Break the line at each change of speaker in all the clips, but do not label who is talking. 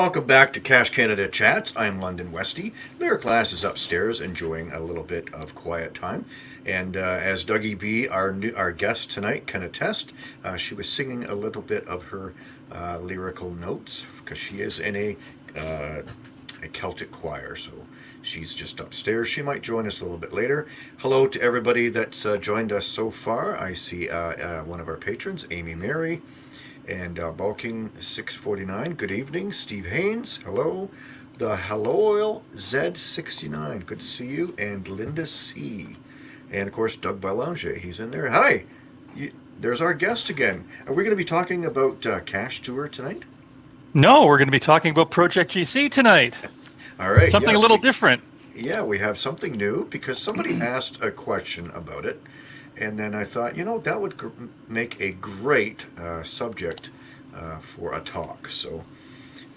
welcome back to Cache Canada Chats. I'm London Westy. Lyric Lass is upstairs enjoying a little bit of quiet time. And uh, as Dougie B, our new, our guest tonight, can attest, uh, she was singing a little bit of her uh, lyrical notes because she is in a, uh, a Celtic choir. So she's just upstairs. She might join us a little bit later. Hello to everybody that's uh, joined us so far. I see uh, one of our patrons, Amy Mary and uh, Bulking 649. Good evening, Steve Haynes. Hello. The Hello Oil Z69. Good to see you. And Linda C. And of course, Doug Belanger. He's in there. Hi. You, there's our guest again. Are we going to be talking about uh, Cachetur tonight?
No, we're going to be talking about Project GC tonight.
All right.
Something
yes,
a little
we,
different.
Yeah, we have something new because somebody asked a question about it. And then I thought, you know, that would make a great uh, subject uh, for a talk. So,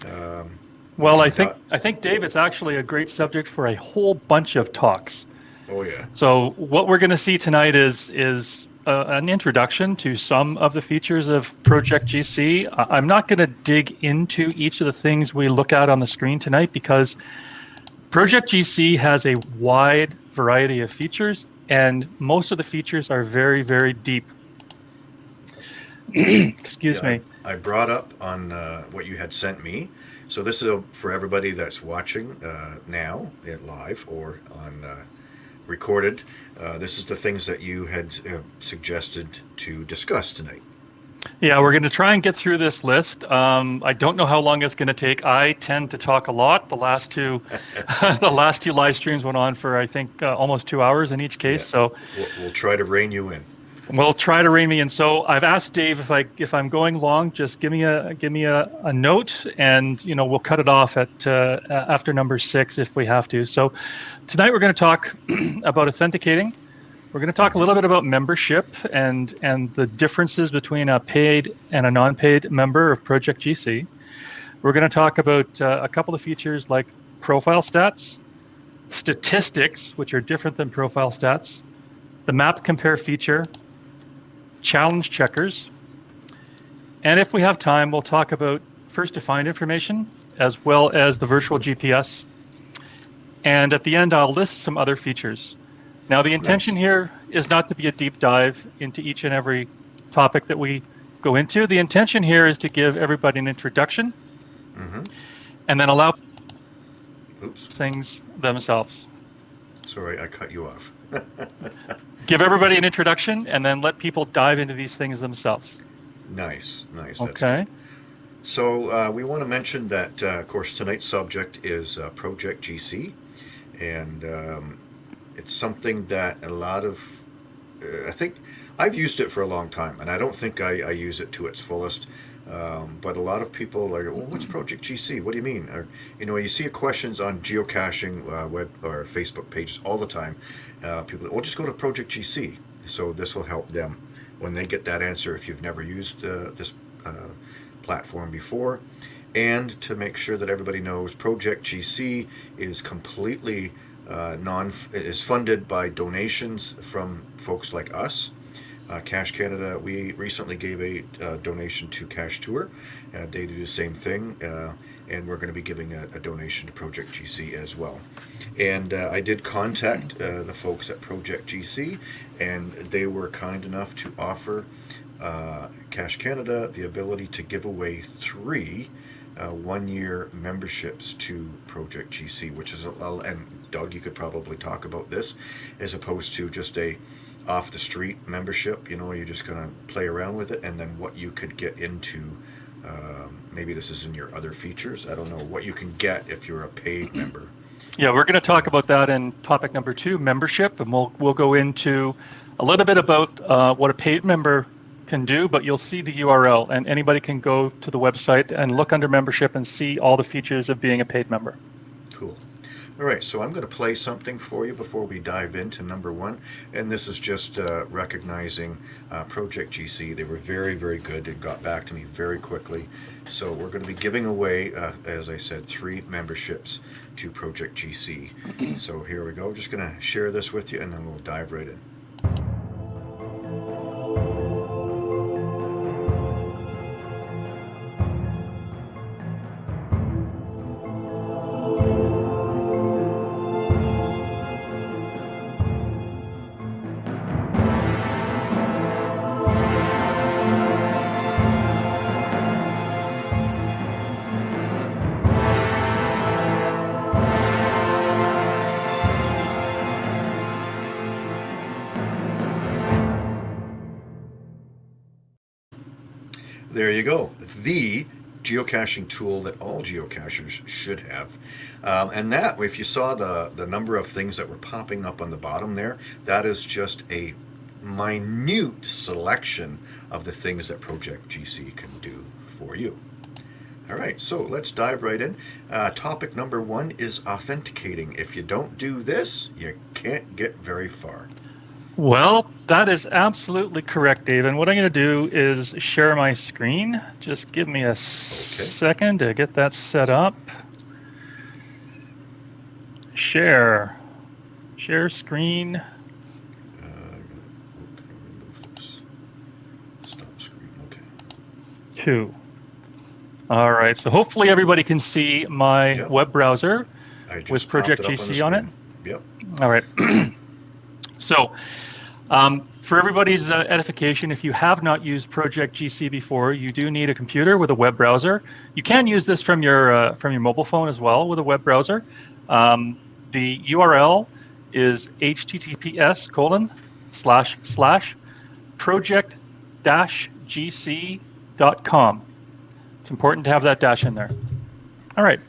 um, well, I think I think Dave, it's actually a great subject for a whole bunch of talks.
Oh yeah.
So what we're going to see tonight is is uh, an introduction to some of the features of Project GC. I'm not going to dig into each of the things we look at on the screen tonight because Project GC has a wide variety of features and most of the features are very, very deep. Excuse
yeah,
me.
I, I, brought up on uh, what you had sent me. So this is a, for everybody that's watching uh, now, live or on uh, recorded. Uh, this is the things that you had uh, suggested to discuss tonight.
Yeah, we're going to try and get through this list. Um, I don't know how long it's going to take. I tend to talk a lot. The last two, the last two live streams went on for I think uh, almost two hours in each case. Yeah. So
we'll, we'll, try to rein you in.
We'll try to rein me in. So I've asked Dave if I if I'm going long, just give me a give me a, a note, and you know we'll cut it off at uh, after number six if we have to. So tonight we're going to talk about authenticating we're going to talk a little bit about membership and and the differences between a paid and a non-paid member of Project GC. We're going to talk about uh, a couple of features like profile stats, statistics, which are different than profile stats, the map compare feature, challenge checkers, and if we have time, we'll talk about first to find information as well as the virtual GPS. And at the end, I'll list some other features. Now, the intention nice. here is not to be a deep dive into each and every topic that we go into. The intention here is to give everybody an introduction mm-hmm. and then allow Oops. things themselves.
Sorry, I cut you off.
give everybody an introduction and then let people dive into these things themselves.
Nice, nice.
okay.
So uh, we want to mention that, uh, of course, tonight's subject is uh, Project GC, and um, it's something that a lot of, uh, I think, I've used it for a long time, and I don't think I, I use it to its fullest. Um, but a lot of people are, well, what's Project GC? What do you mean? Or, you know, you see questions on geocaching uh, web or Facebook pages all the time. Uh, people, well, just go to Project GC. So this will help them when they get that answer if you've never used uh, this uh, platform before. And to make sure that everybody knows, Project GC is completely uh, non is funded by donations from folks like us. Uh, Cache Canada, we recently gave a uh, donation to Cachetur. Uh, they do the same thing, uh, and we're going to be giving a, a, donation to Project GC as well. And uh, I did contact uh, the folks at Project GC, and they were kind enough to offer Cache Canada the ability to give away three one-year memberships to Project GC, which is a, and Doug, you could probably talk about this, as opposed to just a off the street membership. You know, you're just going to play around with it, and then what you could get into. Um, maybe this is in your other features. I don't know what you can get if you're a paid mm-hmm. member.
Yeah, we're going to talk about that in topic number two, membership, and we'll we'll go into a little bit about uh, what a paid member can do, but you'll see the URL, and anybody can go to the website and look under membership and see all the features of being a paid member.
Cool. All right, so I'm going to play something for you before we dive into number one, and this is just uh, recognizing uh, Project GC. They were very, very good. They got back to me very quickly. So we're going to be giving away, uh, as I said, three memberships to Project GC. so here we go. Just going to share this with you, and then we'll dive right in. Geocaching tool that all geocachers should have. Um, and that, if you saw the, the number of things that were popping up on the bottom there, that is just a minute selection of the things that Project GC can do for you. All right, so let's dive right in. Uh, topic number one is authenticating. If you don't do this, you can't get very far.
Well, that is absolutely correct, Dave. And what I'm going to do is share my screen. Just give me a okay. second to get that set up. Share. Share screen. Uh,
Stop screen. Okay.
Two. All right. So hopefully everybody can see my yep. web browser with Project GC on, on it.
Yep.
All right. so um, for everybody's uh, edification, if you have not used Project GC before, you do need a computer with a web browser. You can use this from your uh, from your mobile phone as well with a web browser. Um, the URL is https colon slash slash project dash gc.com. It's important to have that dash in there. All right.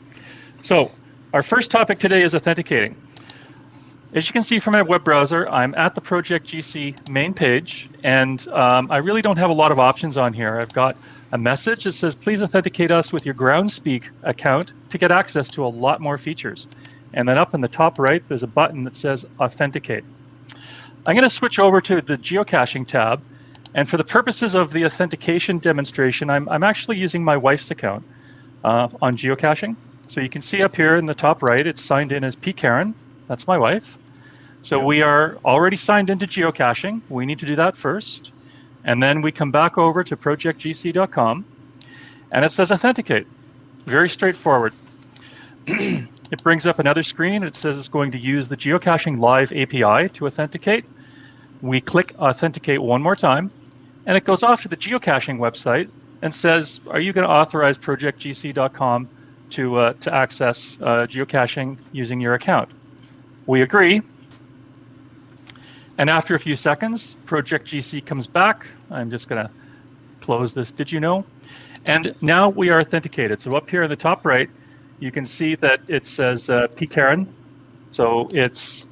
So our first topic today is authenticating. As you can see from my web browser, I'm at the Project GC main page, and um, I really don't have a lot of options on here. I've got a message that says, please authenticate us with your Groundspeak account to get access to a lot more features. And then up in the top right, there's a button that says Authenticate. I'm going to switch over to the geocaching tab. And for the purposes of the authentication demonstration, I'm, I'm actually using my wife's account uh, on geocaching. So you can see up here in the top right, it's signed in as P. That's my wife. So we are already signed into geocaching. We need to do that first. And then we come back over to projectgc.com and it says authenticate. Very straightforward. It brings up another screen. It says it's going to use the Geocaching Live API to authenticate. We click Authenticate one more time, and it goes off to the geocaching website and says, are you going to authorize projectgc.com to, uh, to access uh, geocaching using your account? We agree. And after a few seconds, Project GC comes back. I'm just going to close this did you know? And now we are authenticated. So up here in the top right, you can see that it says uh, pkaren. So it's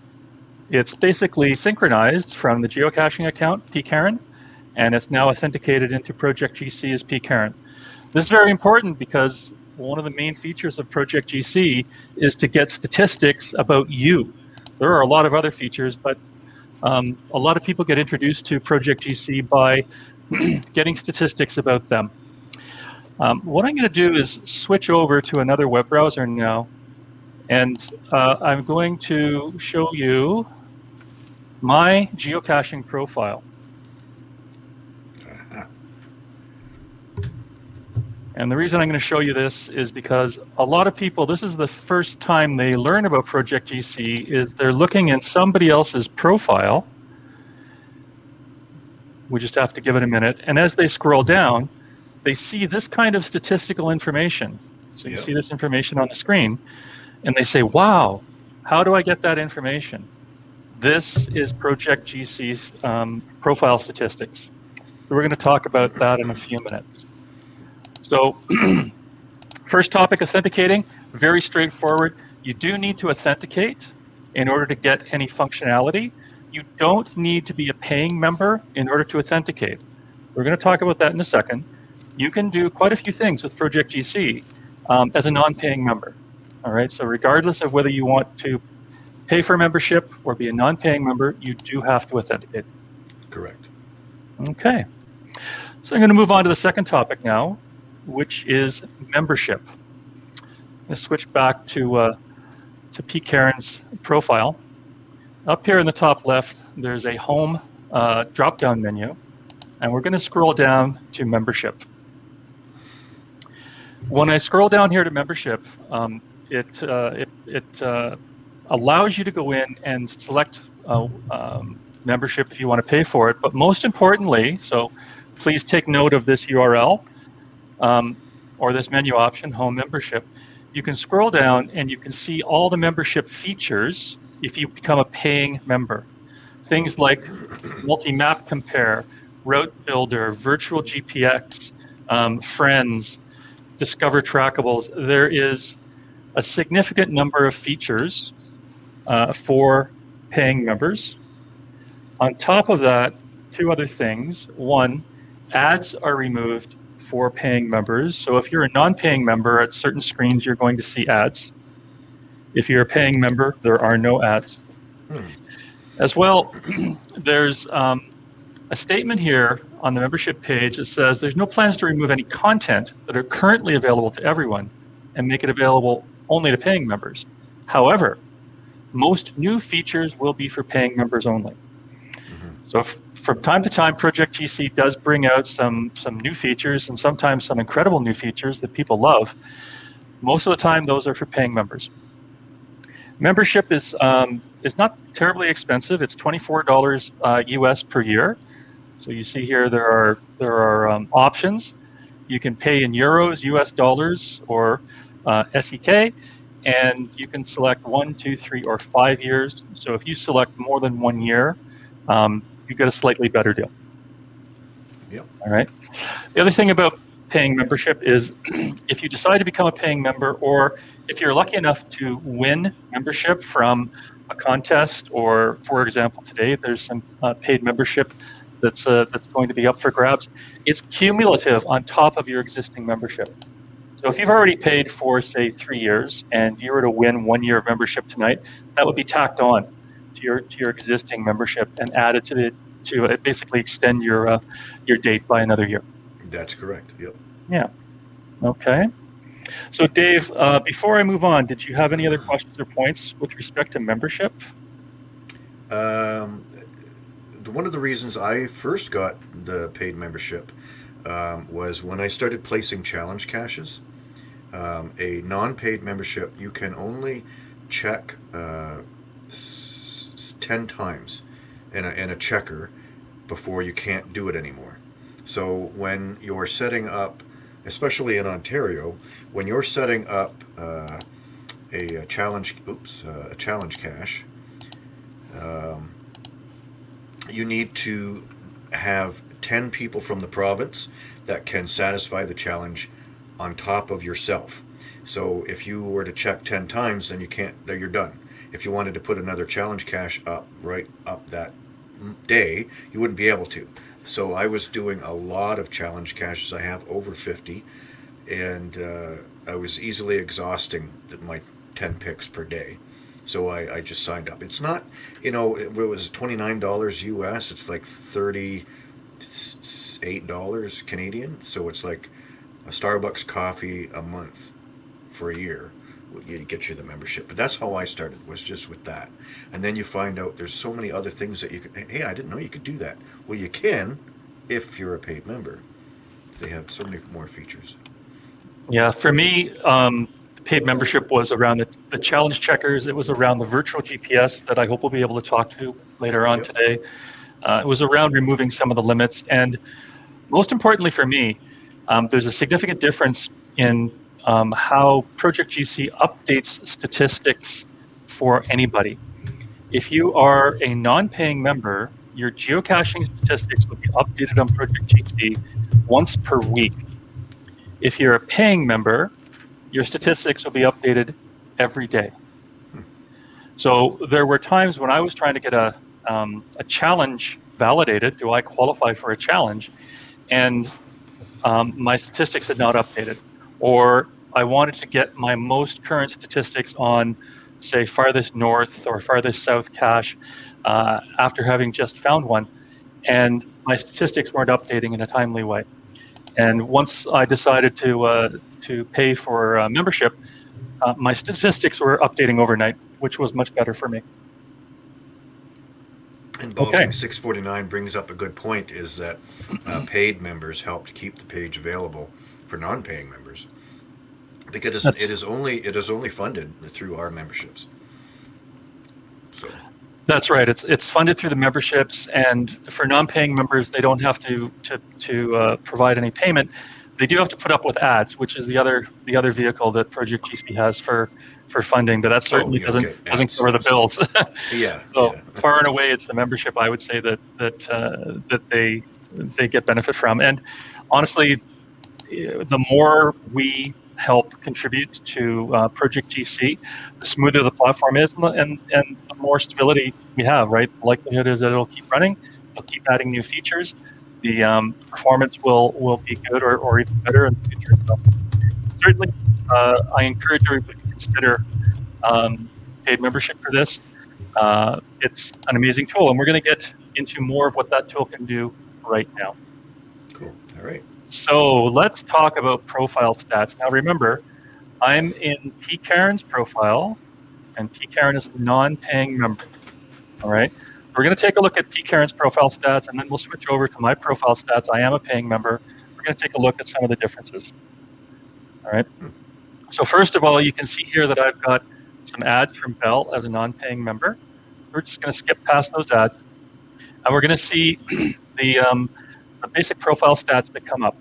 it's basically synchronized from the geocaching account pkaren, and it's now authenticated into Project GC as pkaren. This is very important because one of the main features of Project GC is to get statistics about you. There are a lot of other features, but um, a lot of people get introduced to Project GC by getting statistics about them. Um, what I'm going to do is switch over to another web browser now, and uh, I'm going to show you my geocaching profile. And the reason I'm going to show you this is because a lot of people, this is the first time they learn about Project GC, is they're looking in somebody else's profile. We just have to give it a minute. And as they scroll down, they see this kind of statistical information. So you yep. see this information on the screen, and they say, wow, how do I get that information? This is Project GC's um, profile statistics. So we're going to talk about that in a few minutes. So first topic, authenticating, very straightforward. You do need to authenticate in order to get any functionality. You don't need to be a paying member in order to authenticate. We're going to talk about that in a second you can do quite a few things with Project GC um, as a non-paying member. All right, so regardless of whether you want to pay for membership or be a non-paying member, you do have to authenticate.
Correct.
Okay, so I'm going to move on to the second topic now, which is membership. Let's switch back to uh, to P. Karen's profile. Up here in the top left, there's a home uh, drop-down menu, and we're going to scroll down to membership. When I scroll down here to membership, um, it, uh, it, it uh, allows you to go in and select uh, um, membership if you want to pay for it. But most importantly, so please take note of this URL um, or this menu option, home membership. You can scroll down and you can see all the membership features if you become a paying member. Things like multi-map compare, route builder, virtual GPX, um, friends, discover trackables. There is a significant number of features uh, for paying members. On top of that, two other things. One, ads are removed for paying members. So if you're a non-paying member, at certain screens you're going to see ads. If you're a paying member, there are no ads.
Hmm.
As well, there's um, a statement here on the membership page that says there's no plans to remove any content that are currently available to everyone and make it available only to paying members. However, most new features will be for paying members only. So f- from time to time, Project GC does bring out some some new features and sometimes some incredible new features that people love. Most of the time, those are for paying members. Membership is um, is not terribly expensive. It's twenty four dollars uh, US per year. So you see here there are there are um, options. You can pay in euros, US dollars, or uh, SEK, and you can select one, two, three, or five years. So if you select more than one year, um, you get a slightly better deal.
Yep.
All right. The other thing about paying membership is if you decide to become a paying member, or if you're lucky enough to win membership from a contest, or for example, today there's some uh, paid membership that's uh, that's going to be up for grabs. It's cumulative on top of your existing membership. So if you've already paid for say three years and you were to win one year of membership tonight, that would be tacked on your to your existing membership and added to the to uh, basically extend your uh, your date by another year.
That's correct. Yep.
Yeah. Okay. So Dave, uh, before I move on, did you have any other questions or points with respect to membership?
Um, the- one of the reasons I first got the paid membership um, was when I started placing challenge caches. Um, a non-paid membership, you can only check uh, s- s- ten times in a, in a checker before you can't do it anymore. So when you're setting up, especially in Ontario, when you're setting up uh, a, a challenge, oops, uh, a challenge cache, um, you need to have 10 people from the province that can satisfy the challenge on top of yourself. So if you were to check 10 times, then you can't, then you're done. If you wanted to put another challenge cache up right up that day, you wouldn't be able to. So I was doing a lot of challenge caches. I have over 50, and uh, I was easily exhausting my 10 picks per day. So I, I just signed up. It's not, you know, it was $29 US. It's like $38 Canadian. So it's like a Starbucks coffee a month for a year. It get you the membership. But that's how I started, was just with that. And then you find out there's so many other things that you can, hey, I didn't know you could do that. Well, you can if you're a paid member. They have so many more features.
Yeah, for me, um, paid membership was around the, the challenge checkers. It was around the virtual GPS that I hope we'll be able to talk to later on
Yep.
today. Uh, it was around removing some of the limits. And most importantly for me, um, there's a significant difference in um, how Project GC updates statistics for anybody. If you are a non paying member, your geocaching statistics will be updated on Project GC once per week. If you're a paying member, your statistics will be updated every day. So there were times when I was trying to get a, um, a challenge validated. Do I qualify for a challenge? And um, my statistics had not updated. Or I wanted to get my most current statistics on, say, farthest north or farthest south cache uh, after having just found one. And my statistics weren't updating in a timely way. And once I decided to uh, to pay for uh, membership, uh, my statistics were updating overnight, which was much better for me.
And
Okay.
649 brings up a good point is that uh, paid members help to keep the page available for non-paying members because
That's-
it is only it is only funded through our memberships. So
That's right. It's it's funded through the memberships, and for non-paying members, they don't have to to to uh, provide any payment. They do have to put up with ads, which is the other the other vehicle that Project GC has for for funding, but that certainly
Oh, yeah,
doesn't
okay.
doesn't cover the bills.
yeah,
so
yeah.
far and away, it's the membership I would say that that uh, that they they get benefit from. And honestly, the more we help contribute to uh, Project GC, the smoother the platform is, and, and and the more stability we have. Right, the likelihood is that it'll keep running, it'll keep adding new features. The um, performance will will be good or, or even better in the future. So certainly, uh, I encourage everybody to consider um, paid membership for this. Uh, it's an amazing tool, and we're going to get into more of what that tool can do right now.
Cool. All right.
So let's talk about profile stats. Now remember, I'm in PCaren's profile, and PCaren is a non-paying member. All right. We're going to take a look at PCaren's profile stats, and then we'll switch over to my profile stats. I am a paying member. We're going to take a look at some of the differences. All right. So first of all, you can see here that I've got some ads from Bell as a non-paying member. We're just going to skip past those ads, and we're going to see the um, the basic profile stats that come up.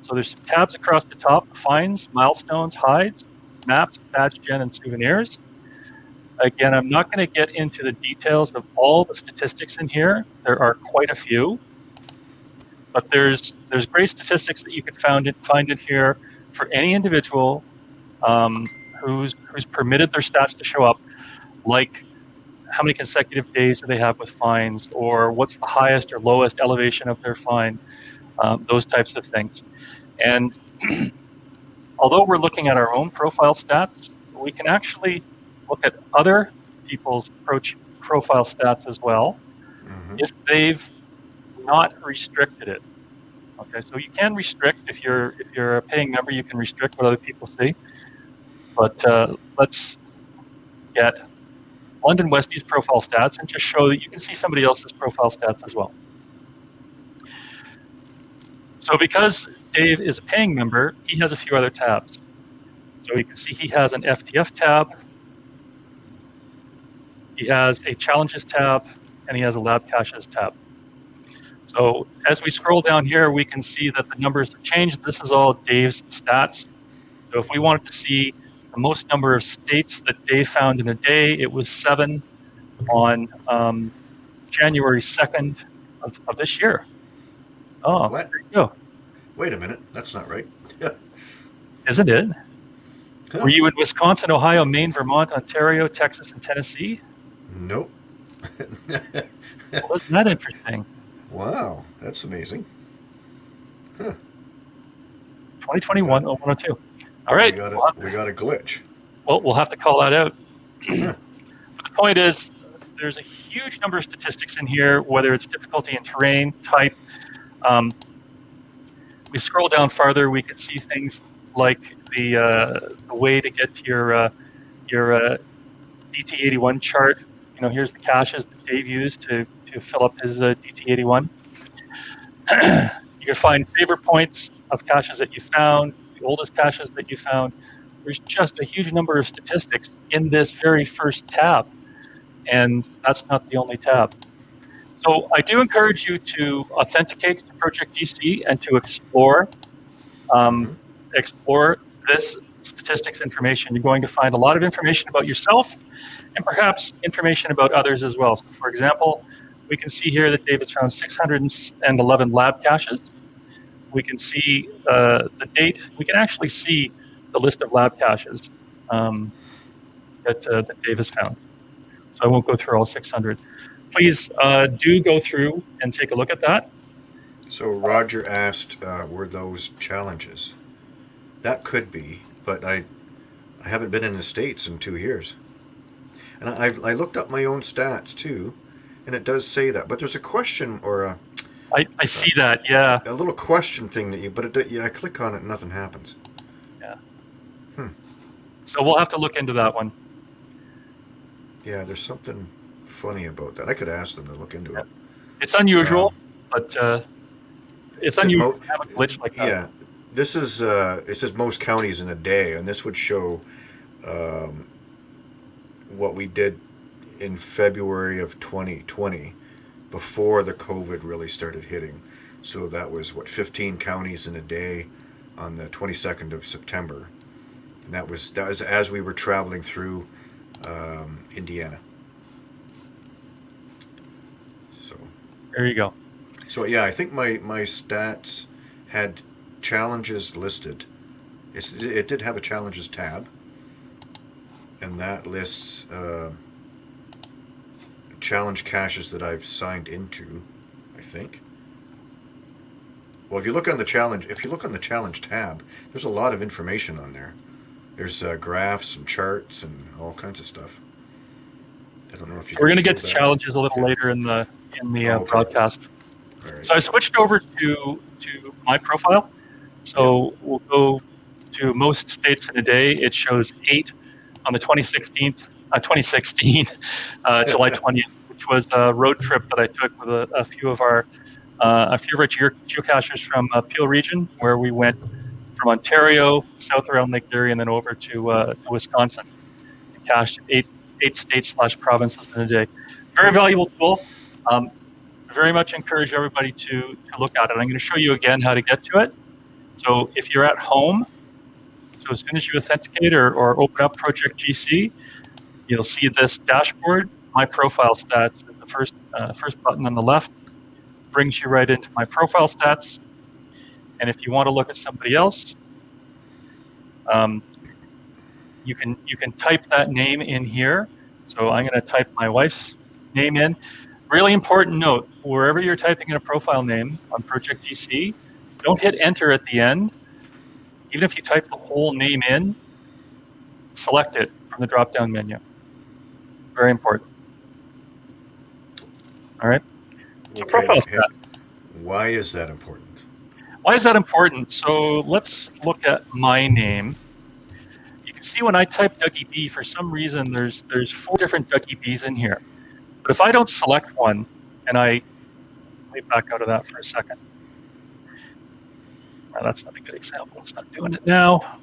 So there's some tabs across the top, finds, milestones, hides, maps, badge gen, and souvenirs. Again, I'm not going to get into the details of all the statistics in here. There are quite a few, but there's there's great statistics that you can find in, find in here for any individual um, who's who's permitted their stats to show up, like how many consecutive days do they have with fines, or what's the highest or lowest elevation of their fine, um, those types of things. And although we're looking at our own profile stats, we can actually look at other people's profile stats as well
hmm
if they've not restricted it. Okay, so you can restrict if you're if you're a paying member, you can restrict what other people see. But uh, let's get London Westie's profile stats and just show that you can see somebody else's profile stats as well. So because Dave is a paying member, he has a few other tabs. So you can see he has an FTF tab, he has a challenges tab, and he has a lab caches tab. So as we scroll down here, we can see that the numbers have changed. This is all Dave's stats. So if we wanted to see the most number of states that Dave found in a day, it was seven on um, January 2nd of, of this year. Oh,
What?
there go.
Wait a minute. That's not right.
Isn't it?
Huh.
Were you in Wisconsin, Ohio, Maine, Vermont, Ontario, Texas, and Tennessee?
Nope.
Well, wasn't that interesting?
wow. That's amazing.
2021 0102. All right.
We got
we'll
a, we got a glitch.
Well, we'll have to call that out. But the point is, there's a huge number of statistics in here, whether it's difficulty in terrain, type. Um, we scroll down farther, we can see things like the, uh, the way to get to your uh, your uh, DT81 chart. You know, here's the caches that Dave used to, to fill up his uh, DT81. you can find favorite points of caches that you found, the oldest caches that you found. There's just a huge number of statistics in this very first tab, and that's not the only tab. So I do encourage you to authenticate to Project GC and to explore um, explore this statistics information. You're going to find a lot of information about yourself and perhaps information about others as well. So for example, we can see here that David's found 611 lab caches. We can see uh, the date. We can actually see the list of lab caches um, that, uh, that Dave has found. So I won't go through all 600. Please uh, do go through and take a look at that.
So Roger asked, uh, were those challenges? That could be, but I, I haven't been in the states in two years, and I, I looked up my own stats too, and it does say that. But there's a question or a,
I, I see that, yeah.
a little question thing that you, but it, yeah, I click on it, and nothing happens. Yeah. Hmm.
So we'll have to look into that one.
Yeah, there's something funny about that. I could ask them to look into it.
It's unusual, but uh, it's unusual to have a glitch like that.
Yeah, this is uh, it says most counties in a day, and this would show um, what we did in February of 2020 before the COVID really started hitting. So that was what 15 counties in a day on the 22nd of September, and that was that was as we were traveling through um, Indiana. So.
There you go.
So yeah, I think my my stats had challenges listed. It's, it did have a challenges tab, and that lists uh, challenge caches that I've signed into. I think. Well, if you look on the challenge, if you look on the challenge tab, there's a lot of information on there. There's uh, graphs and charts and all kinds of stuff. I don't know if you.
We're going to get to
that.
challenges a little
Okay.
later in the in the uh,
Okay.
broadcast.
Right.
So I switched over to to my profile. So we'll go to most states in a day. It shows eight on the 2016, uh, 2016, uh, July 20th, which was a road trip that I took with a, a few of our uh, a few of our geo- geocachers from uh, Peel region, where we went from Ontario south around Lake Erie and then over to uh, to Wisconsin. We cached eight eight states slash provinces in a day. Very valuable tool. Um, very much encourage everybody to, to look at it. I'm going to show you again how to get to it. So if you're at home, so as soon as you authenticate or, or open up Project GC, you'll see this dashboard. My profile stats is the first uh, first button on the left. Brings you right into my profile stats. And if you want to look at somebody else, um, you can you can type that name in here. So I'm going to type my wife's name in. Really important note: wherever you're typing in a profile name on Project GC, don't hit enter at the end. Even if you type the whole name in, select it from the drop-down menu. Very important. All right. So
Okay,
profile stat.
Why is that important?
Why is that important? So let's look at my name. You can see when I type Dougie B, for some reason there's there's four different Dougie B's in here. But if I don't select one, and I let me back out of that for a second. Well, that's not a good example. It's not doing it now.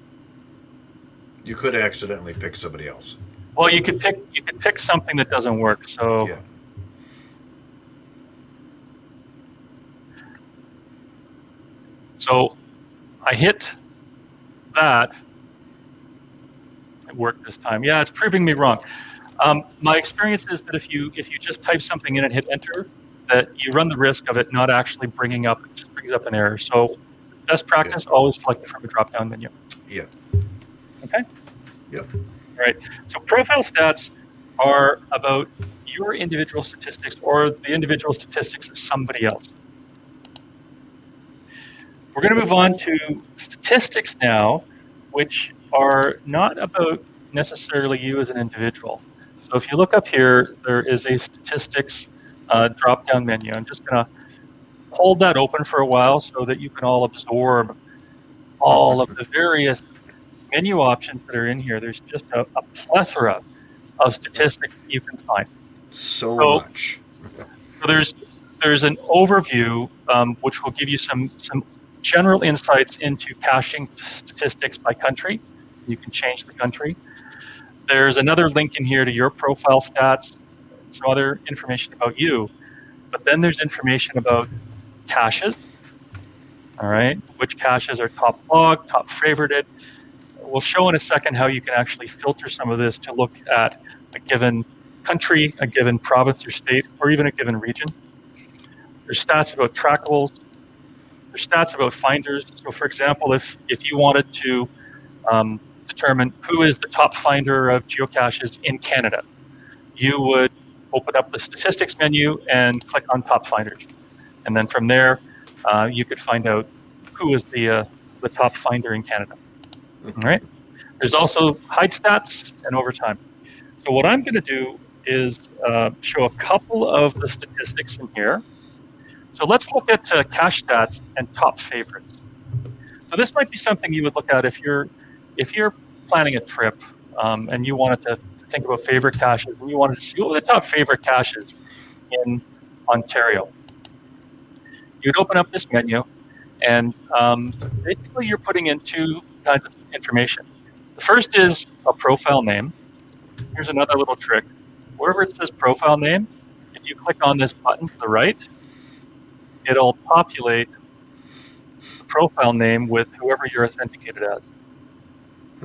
You could accidentally pick somebody else.
Well, you could pick you could pick something that doesn't work. So
Yeah.
So I hit that. It worked this time. Yeah, it's proving me wrong. Um, my experience is that if you if you just type something in and hit enter, that you run the risk of it not actually bringing up it just brings up an error. So best practice always select from a drop down menu.
Yeah.
Okay.
Yep.
All right. So profile stats are about your individual statistics or the individual statistics of somebody else. We're going to move on to statistics now, which are not about necessarily you as an individual. So if you look up here, there is a statistics uh, drop-down menu. I'm just going to hold that open for a while so that you can all absorb all of the various menu options that are in here. There's just a, a plethora of statistics you can find.
So
So-
much.
So there's there's an overview um, which will give you some some general insights into caching statistics by country. You can change the country. There's another link in here to your profile stats, some other information about you. But then there's information about caches. All right, which caches are top log, top favorited. We'll show in a second how you can actually filter some of this to look at a given country, a given province or state, or even a given region. There's stats about trackables. There's stats about finders. So, for example, if if you wanted to um, determine who is the top finder of geocaches in Canada, you would open up the statistics menu and click on top finders, and then from there, uh, you could find out who is the uh, the top finder in Canada. All right. There's also hide stats and overtime. So what I'm going to do is uh, show a couple of the statistics in here. So let's look at uh, cache stats and top favorites. So this might be something you would look at if you're if you're planning a trip um, and you wanted to think about favorite caches and you wanted to see what were the top favorite caches in Ontario. You'd open up this menu, and um, basically you're putting in two kinds of information. The first is a profile name. Here's another little trick. Wherever it says profile name, if you click on this button to the right, it'll populate the profile name with whoever you're authenticated as.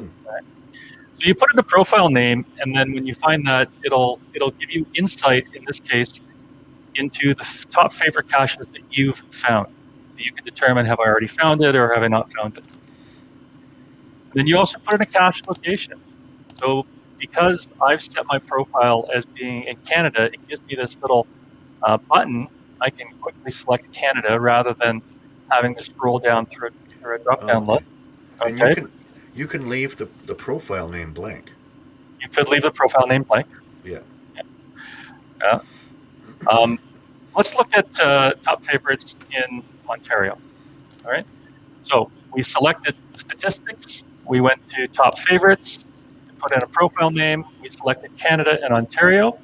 Hmm.
Right. So you put in the profile name, and then when you find that, it'll it'll give you insight in this case into the top favorite caches that you've found. you can determine have I already found it or have I not found it. Then you also put in a cache location. So because I've set my profile as being in Canada, it gives me this little uh, button. I can quickly select Canada rather than having to scroll down through, through a drop-down
Okay.
list.
And you can you can leave the, the profile name blank.
You could leave the profile name blank.
Yeah.
Yeah. Um, let's look at uh, top favorites in Ontario. All right. So we selected statistics. We went to top favorites. We put in a profile name. We selected Canada and Ontario.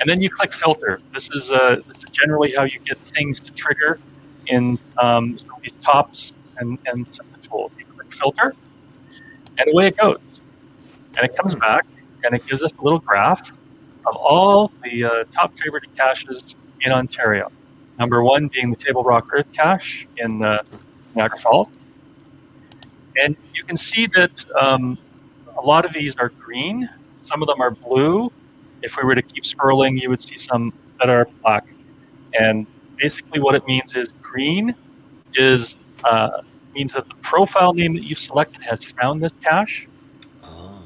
And then you click filter. This is, uh, this is generally how you get things to trigger in um, some of these tops and, and some of the tools. You click filter, and away it goes. And it comes back, and it gives us a little graph of all the uh, top favorited caches in Ontario. Number one being the Table Rock Earth cache in uh, Niagara Falls. And you can see that um, a lot of these are green, some of them are blue. If we were to keep scrolling, you would see some that are black. And basically, what it means is green is uh, means that the profile name that you've selected has found this cache.
Ah,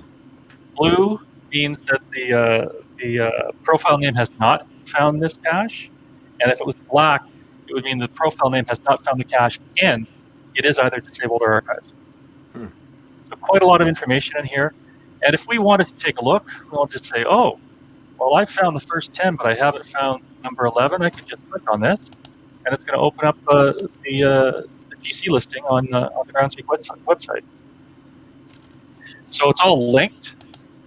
Blue means that the uh, the uh, profile name has not found this cache, and if it was black, it would mean the profile name has not found the cache and it is either disabled or archived.
Hmm.
So quite a lot of information in here. And if we wanted to take a look, we'll just say, oh, well, I found the first 10, but I haven't found number 11. I can just click on this, and it's going to open up uh, the, uh, the GC listing on, uh, on the Groundspeak website- website. So it's all linked.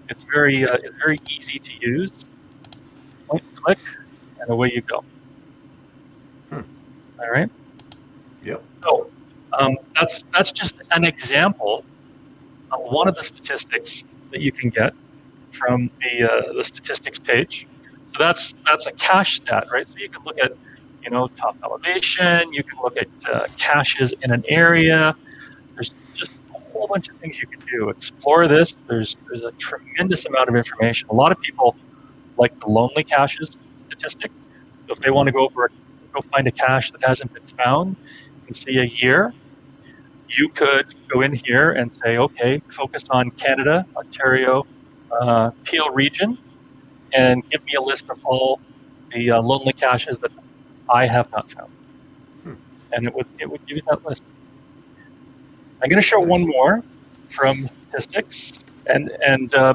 It's very uh, it's very easy to use. Point, click, and away you go.
Hmm.
All right.
Yep.
So um, that's that's just an example of one of the statistics that you can get from the uh, the statistics page. So that's that's a cache stat, right? So you can look at you know top elevation. You can look at uh, caches in an area. There's just a whole bunch of things you can do. Explore this. There's there's a tremendous amount of information. A lot of people like the lonely caches statistic. So if they want to go over go find a cache that hasn't been found and see a year, you could go in here and say, okay, focus on Canada, Ontario, uh, Peel region, and give me a list of all the uh, lonely caches that I have not found.
Hmm.
And it would it would give you that list. I'm going to show one more from statistics, and and uh,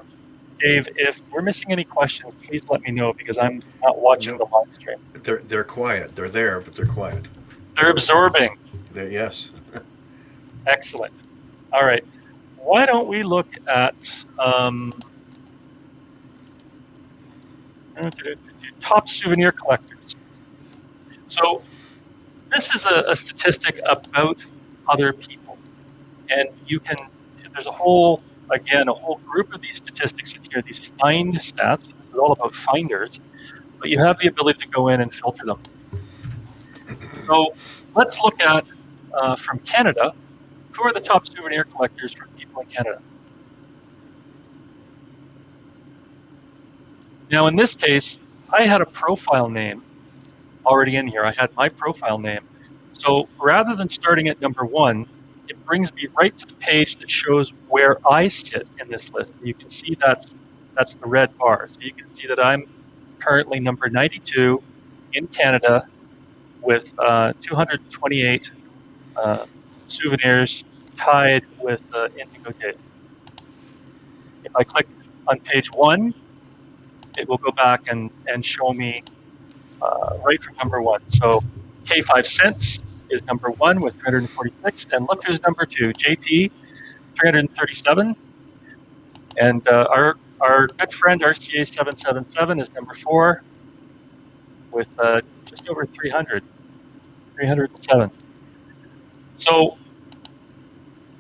Dave, if we're missing any questions, please let me know because I'm not watching
No.
the live stream.
they're they're quiet. They're there, but they're quiet.
They're absorbing.
They, yes.
Excellent. All right. Why don't we look at um, top souvenir collectors? So, this is a, a statistic about other people. And you can, there's a whole, again, a whole group of these statistics in here, these find stats. This is all about finders. But you have the ability to go in and filter them. So, let's look at, uh, from Canada, who are the top souvenir collectors for people in Canada? Now, in this case, I had a profile name already in here. I had my profile name. So rather than starting at number one, it brings me right to the page that shows where I sit in this list. And you can see that's that's the red bar. So you can see that I'm currently number 92 in Canada with uh, 228 uh, souvenirs tied with uh, Indigo Day. If I click on page one, it will go back and, and show me uh, right from number one. So K5 cents is number one with 346, and look who's number two, JT, 337, and uh, our our good friend RCA 777 is number four with uh, just over 300, 307. So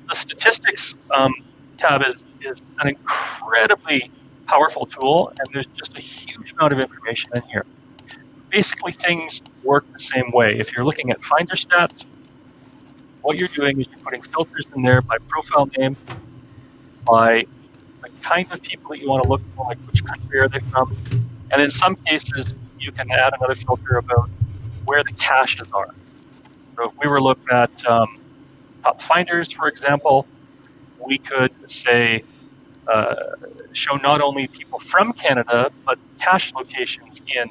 the statistics um, tab is, is an incredibly powerful tool, and there's just a huge amount of information in here. Basically, things work the same way. If you're looking at Finder stats, what you're doing is you're putting filters in there by profile name, by the kind of people that you want to look for, like which country are they from, and in some cases, you can add another filter about where the caches are. So if we were looking at um, top finders, for example, we could say uh, show not only people from Canada but cache locations in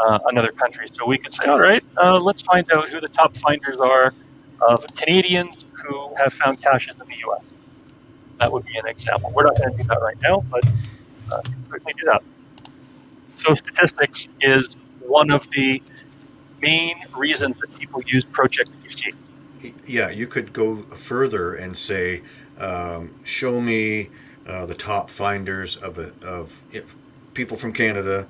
uh, another country. So we could say, all right, uh, let's find out who the top finders are of Canadians who have found caches in the U.S. That would be an example. We're not going to do that right now, but uh, certainly do that. So statistics is one of the main reasons that people use Project GC.
Yeah, you could go further and say, um, show me uh, the top finders of a, of if, people from Canada,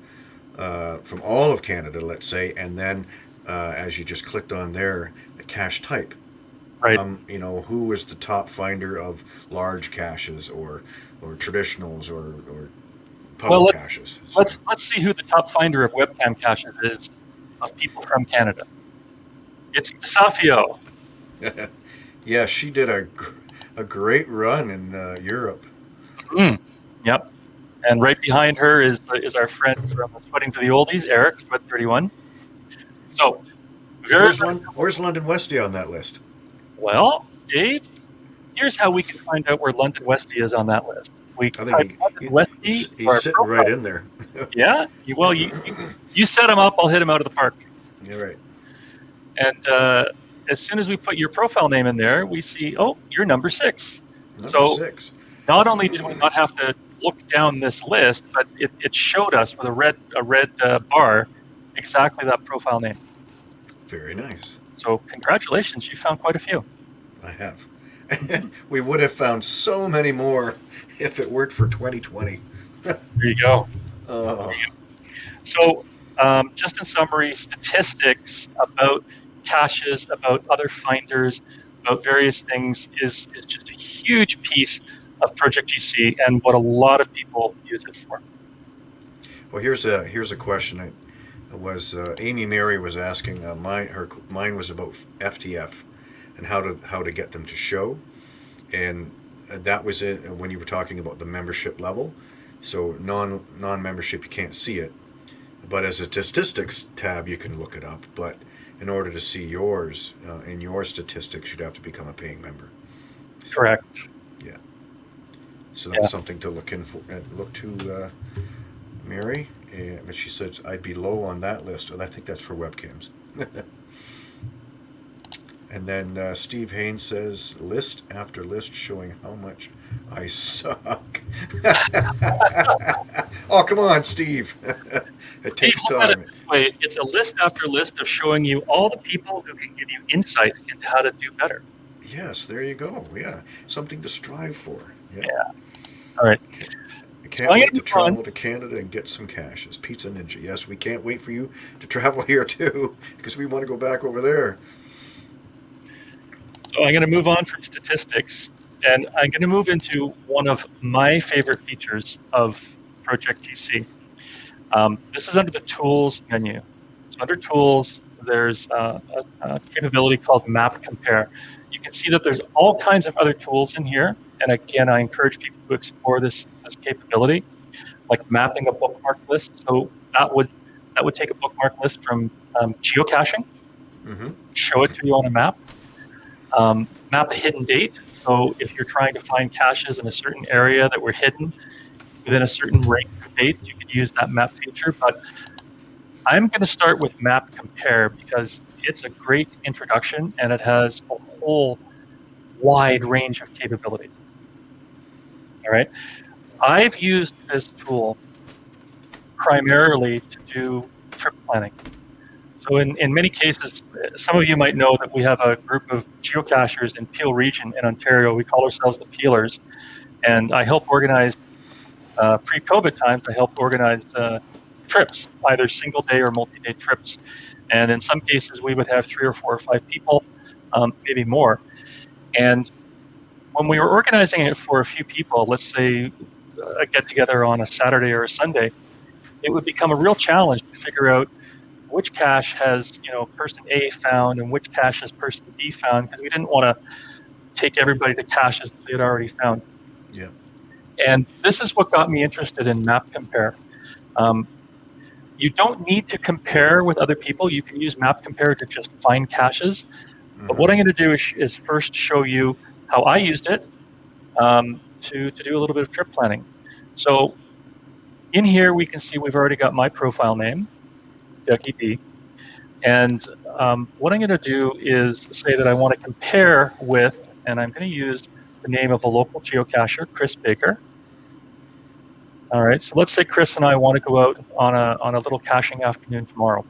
uh, from all of Canada, let's say, and then uh, as you just clicked on there, the cache type.
Right.
Um, you know, who is the top finder of large caches or or traditionals or, or puzzle
Well, let's-
caches? So-
Let's let's see who the top finder of webcam caches is of people from Canada. It's Safio.
yeah, she did a, gr- a great run in uh, Europe.
Mm, yep. And right behind her is is our friend from Sweating to the Oldies, Eric, Sweat 31. So,
Where's, Lon- where's London Westy on that list?
well, Dave. Here's how we can find out where London Westy is on that list. We
I think he,
London
he-
Westy.
he's, he's sitting
profile.
right in there.
Yeah. Well, you, you you set him up. I'll hit him out of the park.
You're right.
And uh, as soon as we put your profile name in there, we see, oh, you're number six.
Number
So-
six.
Not only did we not have to look down this list, but it, it showed us with a red a red uh, bar exactly that profile name.
Very nice.
So congratulations, you found quite a few.
I have. we would have found so many more if it weren't for 2020.
There you go.
Oh,
So um, just in summary, statistics about caches, about other finders, about various things is is just a huge piece of Project GC and what a lot of people use it for.
well, here's a here's a question. It was uh, Amy Mary was asking. Uh, my her mine was about FTF and how to how to get them to show, and uh, that was it when you were talking about the membership level. So non non membership you can't see it, but as a statistics tab you can look it up. But in order to see yours uh, in your statistics, you'd have to become a paying member.
Correct.
So that's
Yeah.
something to look in for, uh, look to, uh, Mary. And but she says I'd be low on that list, and I think that's for webcams. and then uh, Steve Haynes says list after list showing how much I suck. oh come on, Steve! it takes
look at
time.
it it's a list after list of showing you all the people who can give you insight into how to do better.
Yes, there you go. Yeah, something to strive for. Yeah.
All right.
I can't
I'm
wait to travel
on.
to Canada and get some caches. Pizza Ninja. Yes, we can't wait for you to travel here too, because we want to go back over there.
So I'm going to move on from statistics, and I'm going to move into one of my favorite features of Project GC. Um, this is under the Tools menu. So under Tools, there's uh, a, a capability called Map Compare. You can see that there's all kinds of other tools in here, and again, I encourage people to explore this this capability, like mapping a bookmark list. So that would that would take a bookmark list from um, geocaching
hmm
show it to you on a map. Um, map a hidden date. So if you're trying to find caches in a certain area that were hidden within a certain range of dates, you could use that map feature. But I'm going to start with Map Compare because it's a great introduction and it has a whole wide range of capabilities. All right. I've used this tool primarily to do trip planning. So in, in many cases, some of you might know that we have a group of geocachers in Peel region in Ontario. We call ourselves the Peelers. And I help organize, uh, pre-COVID times, I help organize uh, trips, either single day or multi-day trips. And in some cases, we would have three or four or five people, um, maybe more. And when we were organizing it for a few people, let's say a get together on a Saturday or a Sunday, it would become a real challenge to figure out which cache has you know person A found and which cache has person B found because we didn't want to take everybody to caches that they had already found.
Yeah.
And this is what got me interested in Map Compare. Um, you don't need to compare with other people. You can use Map Compare to just find caches. But what I'm going to do is, is first show you how I used it um, to, to do a little bit of trip planning. So in here, we can see we've already got my profile name, Dougie B. And um, what I'm going to do is say that I want to compare with, and I'm going to use the name of a local geocacher, Chris Baker. All right, so let's say Chris and I want to go out on a, on a little caching afternoon tomorrow.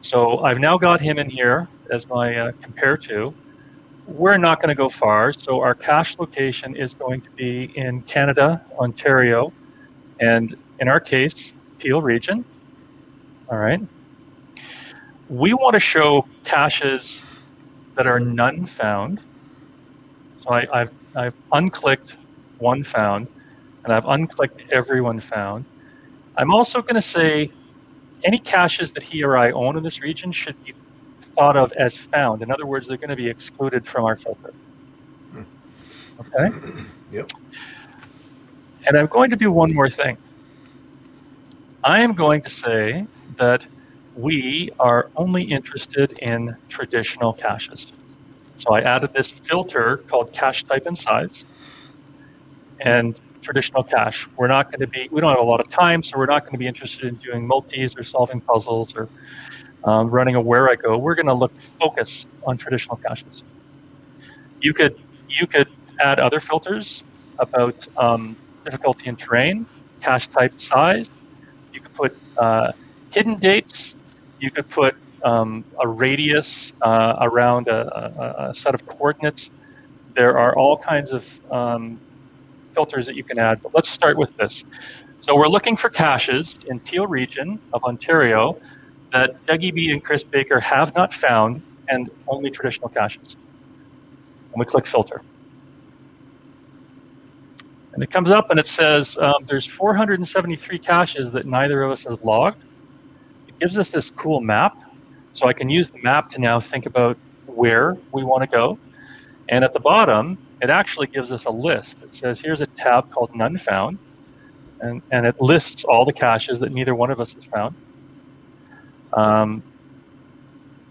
So I've now got him in here as my uh, compare to. We're not going to go far, so our cache location is going to be in Canada, Ontario, and in our case, Peel region. All right. We want to show caches that are none found. So I, have I've unclicked one found, and I've unclicked everyone found. I'm also going to say any caches that he or I own in this region should be thought of as found. In other words, they're going to be excluded from our filter. Hmm. Okay?
Yep.
And I'm going to do one more thing. I am going to say that we are only interested in traditional caches. So I added this filter called cache type and size and traditional cache. We're not going to be, we don't have a lot of time, so we're not going to be interested in doing multis or solving puzzles or um, running a Wherigo. We're going to look focus on traditional caches. You could you could add other filters about um, difficulty and terrain, cache type size. You could put uh, hidden dates. You could put um, a radius uh, around a, a, a, set of coordinates. There are all kinds of um, filters that you can add, but let's start with this. So we're looking for caches in Peel region of Ontario that Dougie B and Chris Baker have not found and only traditional caches. And we click filter. And it comes up and it says um, there's 473 caches that neither of us has logged. It gives us this cool map. So I can use the map to now think about where we want to go. And at the bottom, it actually gives us a list. It says here's a tab called None Found. And, and it lists all the caches that neither one of us has found. Um,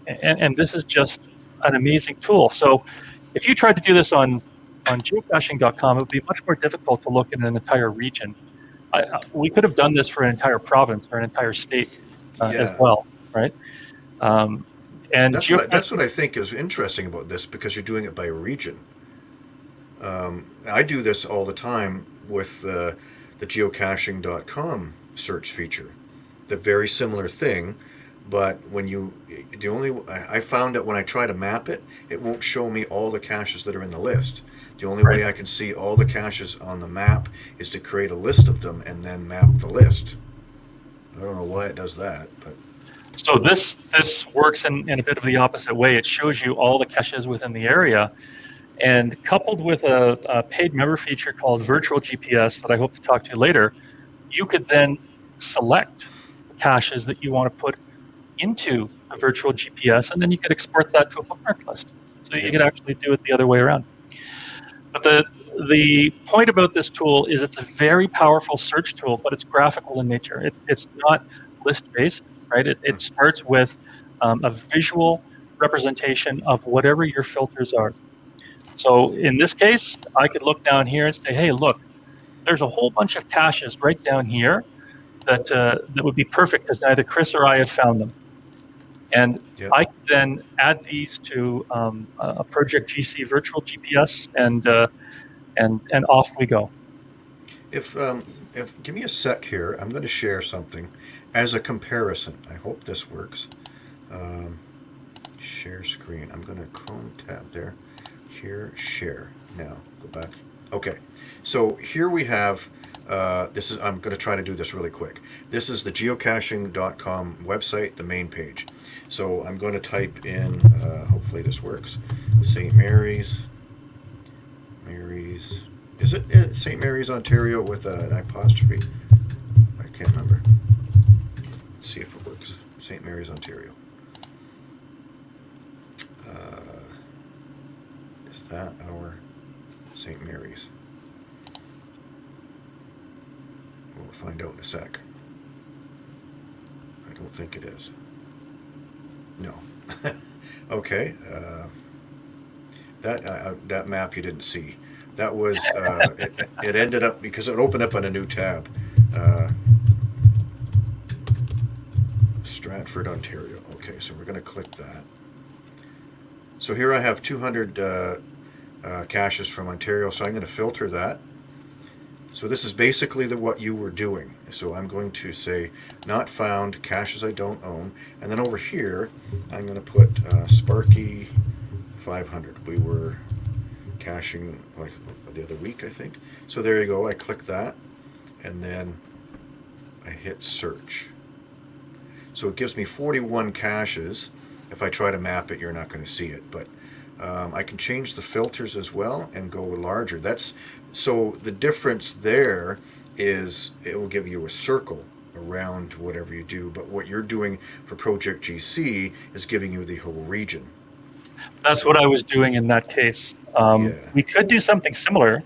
and, and this is just an amazing tool. So if you tried to do this on, on geocaching.com, it would be much more difficult to look at an entire region. I, we could have done this for an entire province or an entire state uh, yeah. as well, right? Um, and
that's what, I, that's what I think is interesting about this because you're doing it by region. Um, I do this all the time with uh, the geocaching.com search feature. The very similar thing, but when you the only I found that when I try to map it, it won't show me all the caches that are in the list. The only right. way I can see all the caches on the map is to create a list of them and then map the list. I don't know why it does that, but
so this this works in, in a bit of the opposite way. It shows you all the caches within the area, and coupled with a, a paid member feature called Virtual GPS that I hope to talk to you later, you could then select caches that you want to put into a virtual GPS, and then you could export that to a bookmark list. So you could actually do it the other way around. But the the point about this tool is it's a very powerful search tool, but it's graphical in nature. It, it's not list based, right? It, it starts with um, a visual representation of whatever your filters are. So in this case, I could look down here and say, hey, look, there's a whole bunch of caches right down here that uh, that would be perfect because neither Chris or I have found them. And yep. I can then add these to um, a Project GC virtual GPS, and uh, and and off we go.
If um, if give me a sec here, I'm going to share something as a comparison. I hope this works. Um, share screen. I'm going to Chrome tab there. Here, share. Now go back. Okay, so here we have uh, this is I'm going to try to do this really quick. This is the geocaching.com website, the main page. So I'm going to type in, uh, hopefully this works, St. Mary's, Mary's, is it uh, St. Mary's, Ontario with an apostrophe? I can't remember. Let's see if it works. St. Mary's, Ontario. Uh, is that our St. Mary's? We'll find out in a sec. I don't think it is. No. okay. Uh, that uh, that map you didn't see. That was uh, it, it ended up because it opened up on a new tab. Uh, Stratford, Ontario. Okay, so we're going to click that. So here I have 200 uh, uh, caches from Ontario, so I'm going to filter that. So this is basically the, what you were doing. So I'm going to say not found, caches I don't own, and then over here I'm going to put uh, Sparky 500. We were caching like the other week, I think. So there you go. I click that, and then I hit search. So it gives me 41 caches. If I try to map it, you're not going to see it, but um, I can change the filters as well and go larger. That's so the difference there is it will give you a circle around whatever you do, but what you're doing for Project GC is giving you the whole region.
That's what I was doing in that case. Um,
Yeah.
We could do something similar.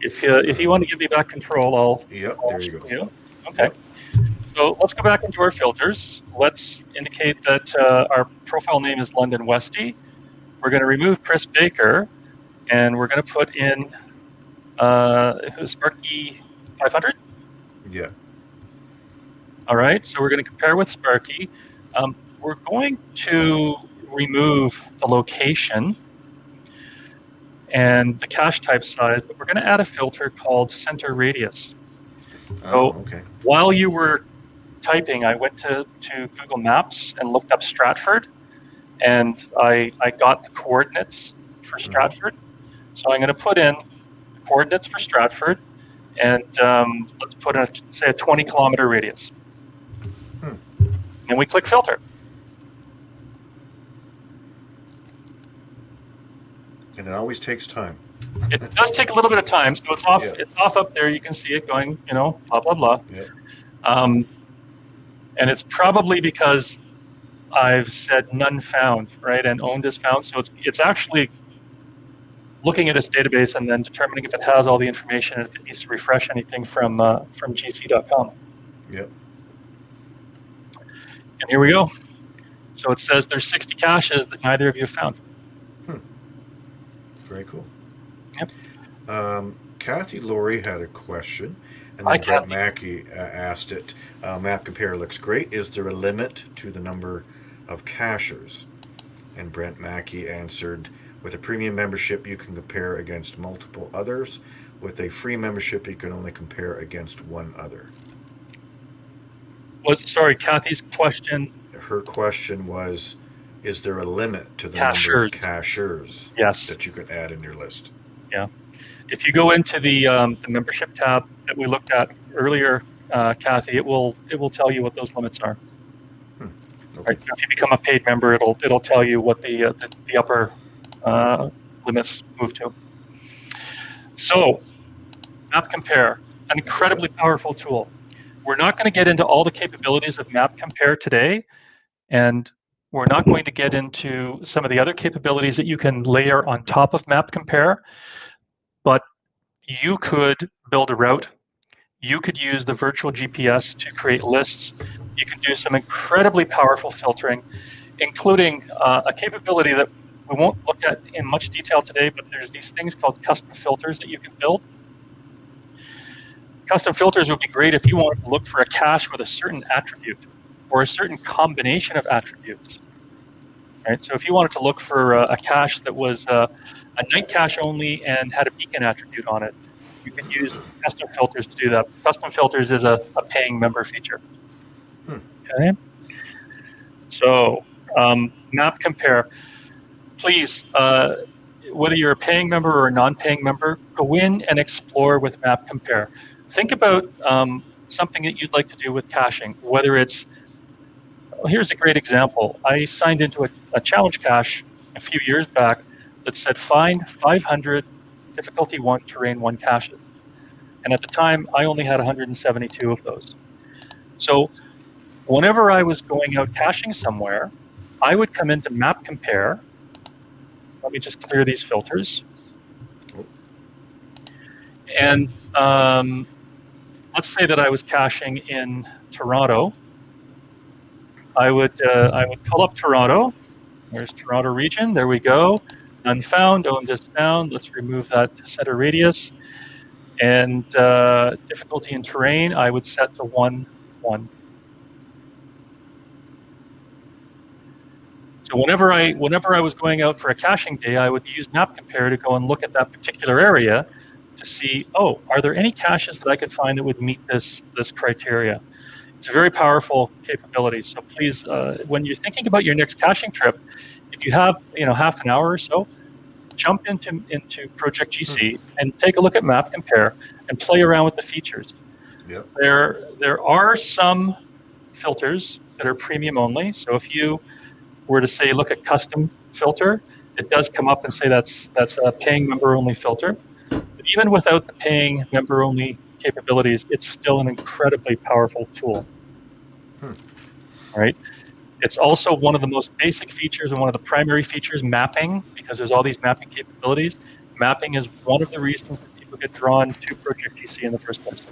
If you, if you want to give me back control, I'll.
Yep,
I'll
there you go.
show Okay. So let's go back into our filters. Let's indicate that uh, our profile name is London Westy. We're going to remove Chris Baker, and we're going to put in uh, Sparky 500.
Yeah.
All right, so we're going to compare with Sparky. Um, we're going to remove the location and the cache type size, but we're going to add a filter called center radius.
Oh,
So-
okay.
While you were typing, I went to, to Google Maps and looked up Stratford, and I, I got the coordinates for Stratford. So I'm going to put in coordinates for Stratford, and um, let's put in, say, a 20 kilometer radius.
Hmm.
And we click filter.
And it always takes time.
It does take a little bit of time, so it's off.
Yeah.
It's off up there. You can see it going, you know, blah blah blah.
Yeah.
Um, and it's probably because I've said none found, right, and owned is found. So it's it's actually looking at its database and then determining if it has all the information and if it needs to refresh anything from uh, from GC.com.
Yep.
And here we go. So it says there's 60 caches that neither of you have found.
Very cool.
Yep.
Um, Kathy Laurie had a question, and then
Brent.
Mackey uh, asked it. Uh, map compare looks great. Is there a limit to the number of cachers? And Brent Mackey answered, with a premium membership, you can compare against multiple others. With a free membership, you can only compare against one other.
Was sorry, Kathy's question.
Her question was, is there a limit to the number of cachers
Yes.
that you could add in your list? Yeah.
If you go into the, um, the membership tab that we looked at earlier, uh, Kathy, it will it will tell you what those limits are.
Okay.
Right. So if you become a paid member, it'll it'll tell you what the uh, the, the upper uh, limits move to. So, Map Compare, an incredibly powerful tool. We're not going to get into all the capabilities of Map Compare today, and we're not going to get into some of the other capabilities that you can layer on top of Map Compare. But you could build a route. You could use the virtual GPS to create lists. You can do some incredibly powerful filtering, including uh, a capability that we won't look at in much detail today, but there's these things called custom filters that you can build. Custom filters would be great if you wanted to look for a cache with a certain attribute or a certain combination of attributes. Right? So if you wanted to look for uh, a cache that was uh, a night cache only and had a beacon attribute on it, you can use custom filters to do that. Custom filters is a, a paying member feature.
Hmm.
Okay. So, um, map compare. Please, uh, whether you're a paying member or a non-paying member, go in and explore with map compare. Think about um, something that you'd like to do with caching, whether it's well, here's a great example. I signed into a, a challenge cache a few years back that said find 500 difficulty 1 terrain 1 caches. And at the time, I only had 172 of those. So whenever I was going out caching somewhere, I would come into map compare. Let me just clear these filters. And um, let's say that I was caching in Toronto. I would uh, I would pull up Toronto. There's Toronto region. There we go. Unfound. Own this down. Let's remove that center radius. And uh, difficulty in terrain, I would set to one one. So whenever I whenever I was going out for a caching day, I would use Map Compare to go and look at that particular area to see, oh, are there any caches that I could find that would meet this this criteria? It's a very powerful capability. So please, uh, when you're thinking about your next caching trip, if you have you know half an hour or so, jump into into Project GC and take a look at Map Compare and play around with the features.
Yep.
There there are some filters that are premium only. So if you were to say look at custom filter, it does come up and say that's that's a paying member only filter. But even without the paying member only capabilities, it's still an incredibly powerful tool.
Hmm.
Right? It's also one of the most basic features and one of the primary features, mapping, because there's all these mapping capabilities. Mapping is one of the reasons that people get drawn to Project GC in the first place.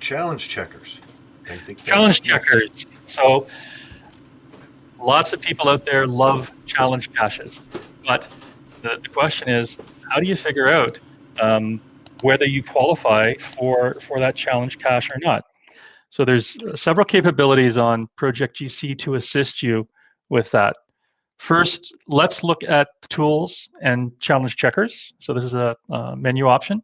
Challenge checkers. I think
Challenge checkers. So, lots of people out there love challenge caches, but the, the question is, how do you figure out um, whether you qualify for for that challenge cache or not? So there's several capabilities on Project GC to assist you with that. First, let's look at tools and challenge checkers. So this is a, uh menu option.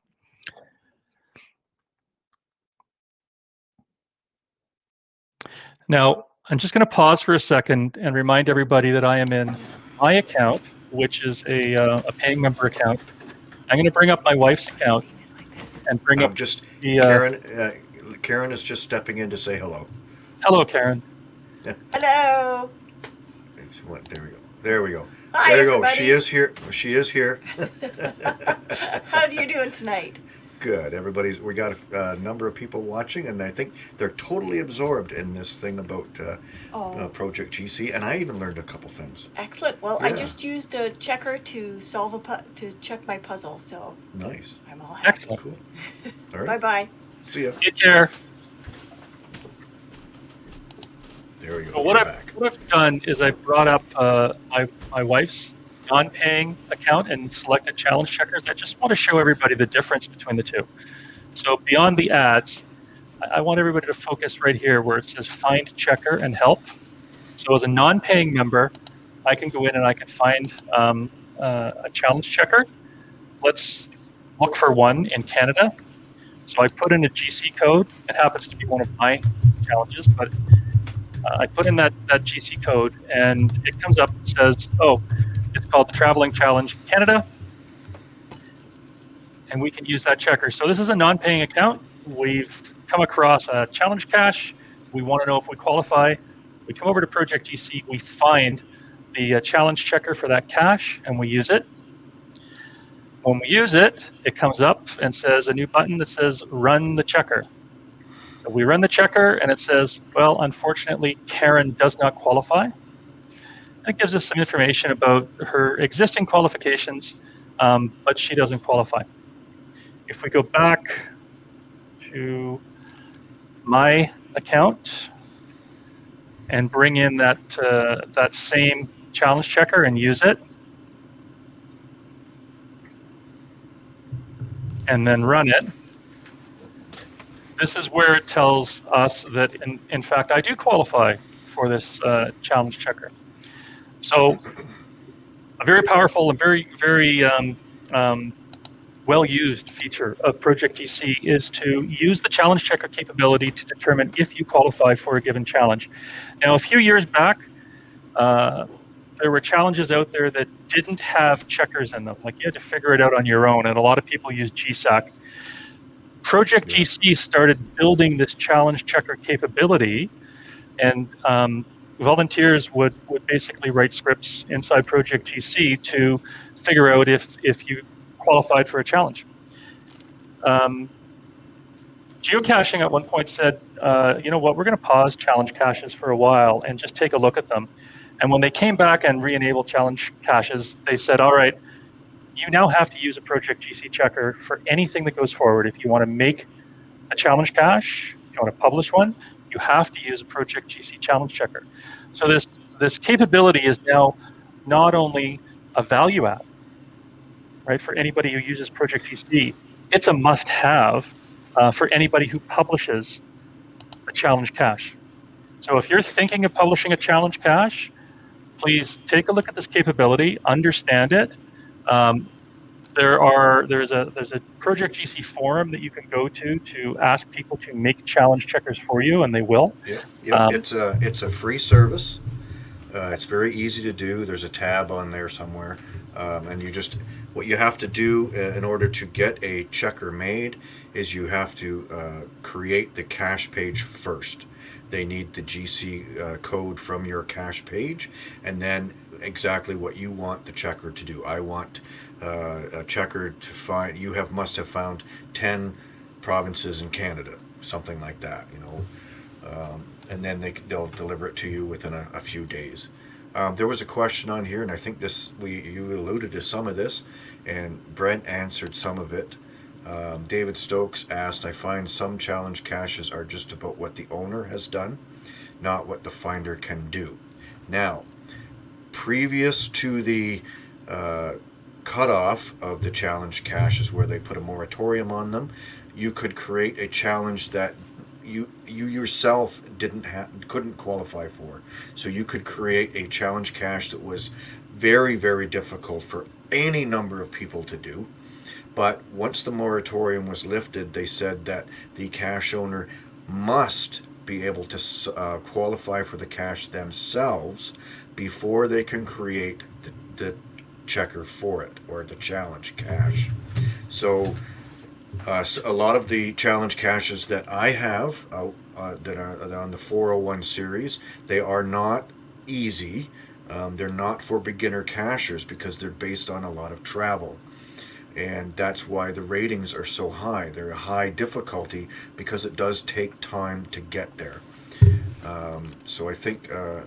Now, I'm just going to pause for a second and remind everybody that I am in my account, which is a, uh, a paying member account. I'm going to bring up my wife's account and bring
I'm
up
just
the. Uh,
Karen. Uh, Karen is just stepping in to say hello.
hello, Karen.
Hello.
It's There we go. There we go.
Hi,
there you go.
everybody.
She is here. She is here.
How's you doing tonight?
Good. Everybody's. We got a, a number of people watching, and I think they're totally absorbed in this thing about uh,
Oh,
uh, Project GC. And I even learned a couple things.
excellent. Well, I just used a checker to solve a pu- to check my puzzle, so
Nice.
I'm all happy.
Excellent.
Cool. All
Bye-bye.
See ya.
Take care.
There we go.
So what I've, what I've done is I brought up uh, my, my wife's non-paying account and selected challenge checkers. I just want to show everybody the difference between the two. So beyond the ads, I, want everybody to focus right here where it says find checker and help. So as a non-paying member, I can go in and I can find um, uh, a challenge checker. Let's look for one in Canada. So I put in a GC code. It happens to be one of my challenges, but uh, I put in that, that GC code and it comes up and says, oh, it's called the Traveling Challenge Canada. And we can use that checker. So this is a non paying account. We've come across a challenge cache. We want to know if we qualify. We come over to Project GC, we find the uh, challenge checker for that cache, and we use it. When we use it, it comes up and says a new button that says run the checker. So we run the checker and it says, well, unfortunately, Karen does not qualify. It gives us some information about her existing qualifications, um, but she doesn't qualify. If we go back to my account and bring in that uh, that same challenge checker and use it, and then run it, this is where it tells us that, in, in fact, I do qualify for this uh, challenge checker. So, a very powerful and very, very um, um, well used feature of Project GC is to use the challenge checker capability to determine if you qualify for a given challenge. Now, a few years back, uh, there were challenges out there that didn't have checkers in them. Like you had to figure it out on your own, and a lot of people use GSAK. Project. GC started building this challenge checker capability, and um, volunteers would, would basically write scripts inside Project GC to figure out if, if you qualified for a challenge. Um, geocaching at one point said, uh, you know what, we're going to pause challenge caches for a while and just take a look at them. And when they came back and re-enabled challenge caches, they said, all right, you now have to use a Project GC checker for anything that goes forward. If you want to make a challenge cache, you want to publish one, you have to use a Project GC challenge checker. So this this capability is now not only a value add, right, for anybody who uses Project GC, it's a must-have uh, for anybody who publishes a challenge cache. So if you're thinking of publishing a challenge cache, please take a look at this capability, understand it. Um, there are there's a there's a Project GC forum that you can go to to ask people to make challenge checkers for you, and they will.
Yeah, yeah.
Um,
it's a it's a free service. Uh, it's very easy to do. There's a tab on there somewhere, um, and you just what you have to do uh, in order to get a checker made is you have to uh, create the cache page first. They need the GC uh, code from your cache page, and then exactly what you want the checker to do. I want uh, a checker to find. You have must have found ten provinces in Canada, something like that. You know um, and then they, they'll deliver it to you within a, a few days. Um, there was a question on here, and I think this we you alluded to some of this, and Brent answered some of it. Um, David Stokes asked, "I find some challenge caches are just about what the owner has done, not what the finder can do." Now, previous to the uh, cutoff of the challenge caches, where they put a moratorium on them, you could create a challenge that you you yourself didn't have couldn't qualify for. So you could create a challenge cache that was very very difficult for any number of people to do. But once the moratorium was lifted, they said that the cache owner must be able to uh, qualify for the cache themselves before they can create the, the checker for it or the challenge cache. So uh, a lot of the challenge caches that I have uh, uh, that are on the 401 series, they are not easy. Um, they're not for beginner cachers because they're based on a lot of travel. And that's why the ratings are so high. They're a high difficulty because it does take time to get there. Um, so I think uh,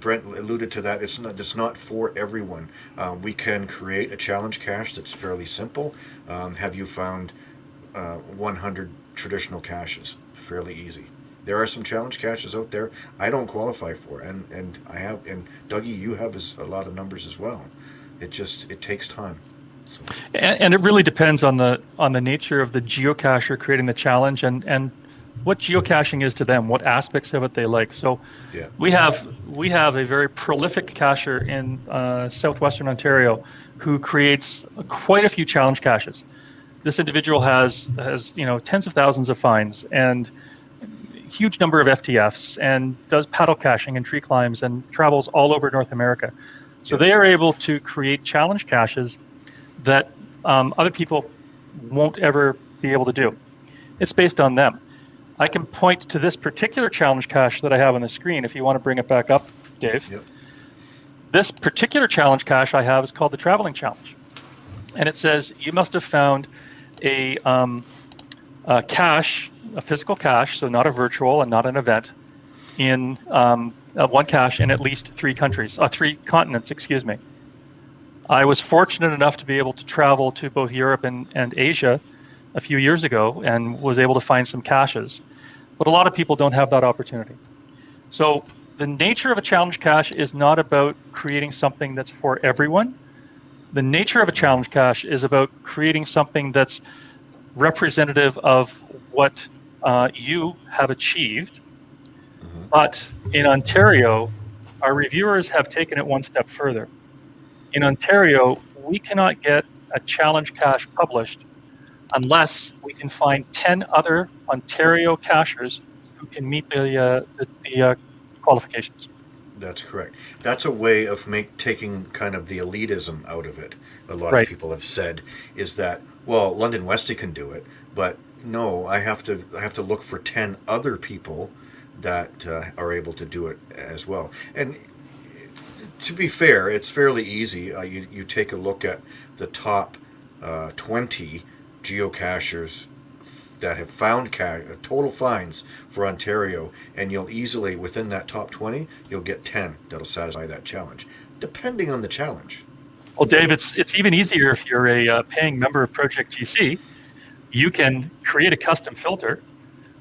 Brent alluded to that. It's not. It's not for everyone. Uh, we can create a challenge cache that's fairly simple. Um, have you found uh, 100 traditional caches? Fairly easy. There are some challenge caches out there I don't qualify for, and and I have. And Dougie, you have a lot of numbers as well. It just it takes time. So.
And, and it really depends on the on the nature of the geocacher creating the challenge and and what geocaching is to them, what aspects of it they like. So
yeah.
we have we have a very prolific cacher in uh, southwestern Ontario who creates quite a few challenge caches. This individual has has you know tens of thousands of finds and huge number of FTFs and does paddle caching and tree climbs and travels all over North America. So
Yeah.
they are able to create challenge caches that um, other people won't ever be able to do. It's based on them. I can point to this particular challenge cache that I have on the screen if you want to bring it back up, Dave.
Yep.
This particular challenge cache I have is called the Traveling Challenge. And it says you must have found a, um, a cache, a physical cache, so not a virtual and not an event, in um, uh, one cache in at least three countries, uh, three continents, excuse me. I was fortunate enough to be able to travel to both Europe and, and Asia a few years ago and was able to find some caches. But a lot of people don't have that opportunity. So the nature of a challenge cache is not about creating something that's for everyone. The nature of a challenge cache is about creating something that's representative of what uh, you have achieved.
Mhm.
But in Ontario, our reviewers have taken it one step further. In Ontario, we cannot get a challenge cache published unless we can find 10 other Ontario cachers who can meet the, uh, the, the uh, qualifications.
That's correct. That's a way of make taking kind of the elitism out of it. A lot
Right.
of people have said is that well, London Westy can do it, but no, I have to I have to look for ten other people that uh, are able to do it as well. And to be fair, it's fairly easy. Uh, you you take a look at the top uh, twenty geocachers that have found uh, total finds for Ontario, and you'll easily within that top twenty, you'll get ten that'll satisfy that challenge, depending on the challenge.
Well, Dave, it's, it's even easier if you're a uh, paying member of Project GC. You can create a custom filter,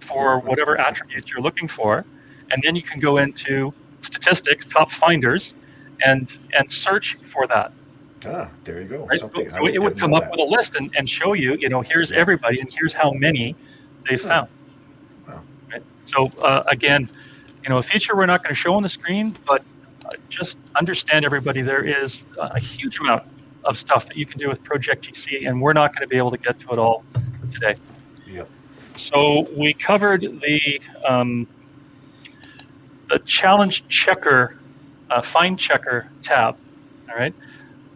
for whatever attributes you're looking for, and then you can go into statistics, top finders, and and search for that.
Ah, there you go.
Right?
Something
So it would come up
that.
with a list and, and show you, you know, here's everybody and here's how many they found.
Wow.
Right? So uh, again, you know, a feature we're not going to show on the screen, but uh, just understand everybody, there is a huge amount of stuff that you can do with Project GC, and we're not going to be able to get to it all today.
Yep.
So we covered the um, the challenge checker, uh, find checker tab. All right.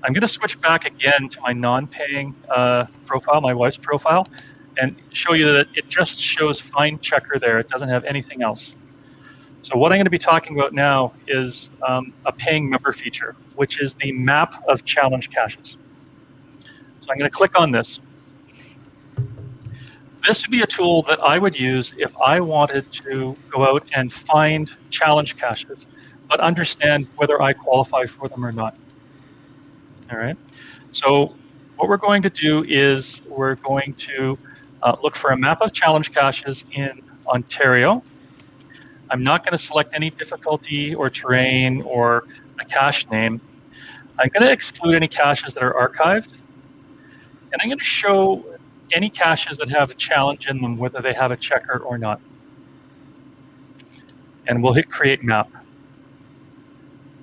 I'm going to switch back again to my non-paying uh, profile, my wife's profile, and show you that it just shows find checker there. It doesn't have anything else. So what I'm going to be talking about now is um, a paying member feature, which is the map of challenge caches. So I'm going to click on this. This would be a tool that I would use if I wanted to go out and find challenge caches, but understand whether I qualify for them or not. All right. So what we're going to do is we're going to uh, look for a map of challenge caches in Ontario. I'm not going to select any difficulty or terrain or a cache name. I'm going to exclude any caches that are archived. And I'm going to show any caches that have a challenge in them, whether they have a checker or not. And we'll hit create map.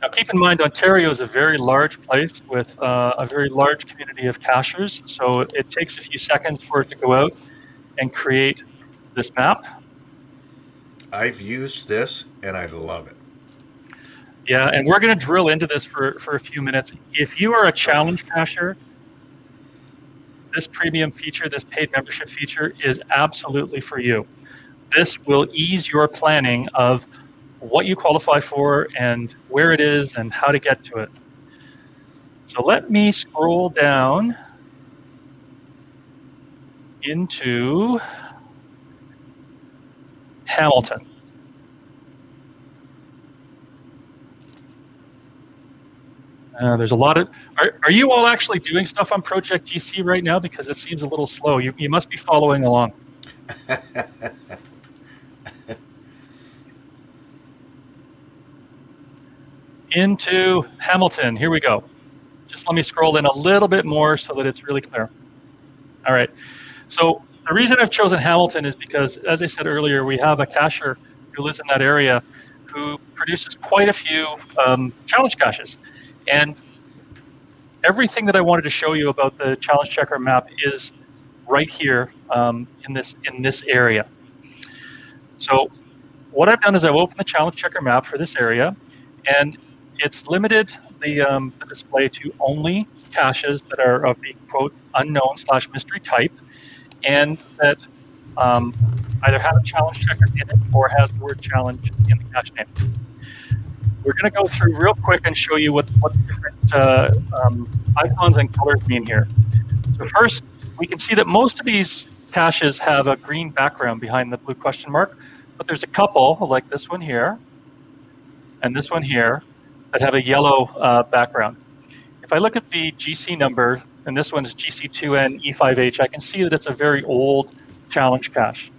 Now keep in mind, Ontario is a very large place with uh, a very large community of cachers, so it takes a few seconds for it to go out and create this map.
I've used this and I love it.
Yeah, and we're going to drill into this for, for a few minutes. If you are a challenge cacher, this premium feature, this paid membership feature, is absolutely for you. This will ease your planning of what you qualify for and where it is and how to get to it. So let me scroll down into Hamilton. Uh, there's a lot of. Are, are you all actually doing stuff on Project GC right now? Because it seems a little slow. You, you must be following along. Into Hamilton. Here we go. Just let me scroll in a little bit more so that it's really clear. All right. So the reason I've chosen Hamilton is because, as I said earlier, we have a cacher who lives in that area who produces quite a few um, challenge caches. And everything that I wanted to show you about the challenge checker map is right here um, in this in this area. So what I've done is I've opened the challenge checker map for this area, and it's limited the, um, the display to only caches that are of the quote unknown slash mystery type, and that um, either have a challenge checker in it or has the word challenge in the cache name. We're going to go through real quick and show you what, what different uh, um, icons and colors mean here. So first, we can see that most of these caches have a green background behind the blue question mark, but there's a couple, like this one here, and this one here, that have a yellow uh, background. If I look at the GC number, and this one is GC2N E5H, I can see that it's a very old challenge cache.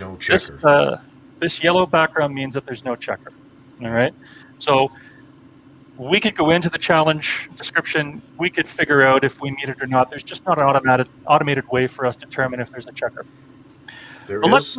No
This,
checker.
uh, this yellow background means that there's no checker. All right. So we could go into the challenge description. We could figure out if we meet it or not. There's just not an automated automated way for us to determine if there's a checker.
There
But
is.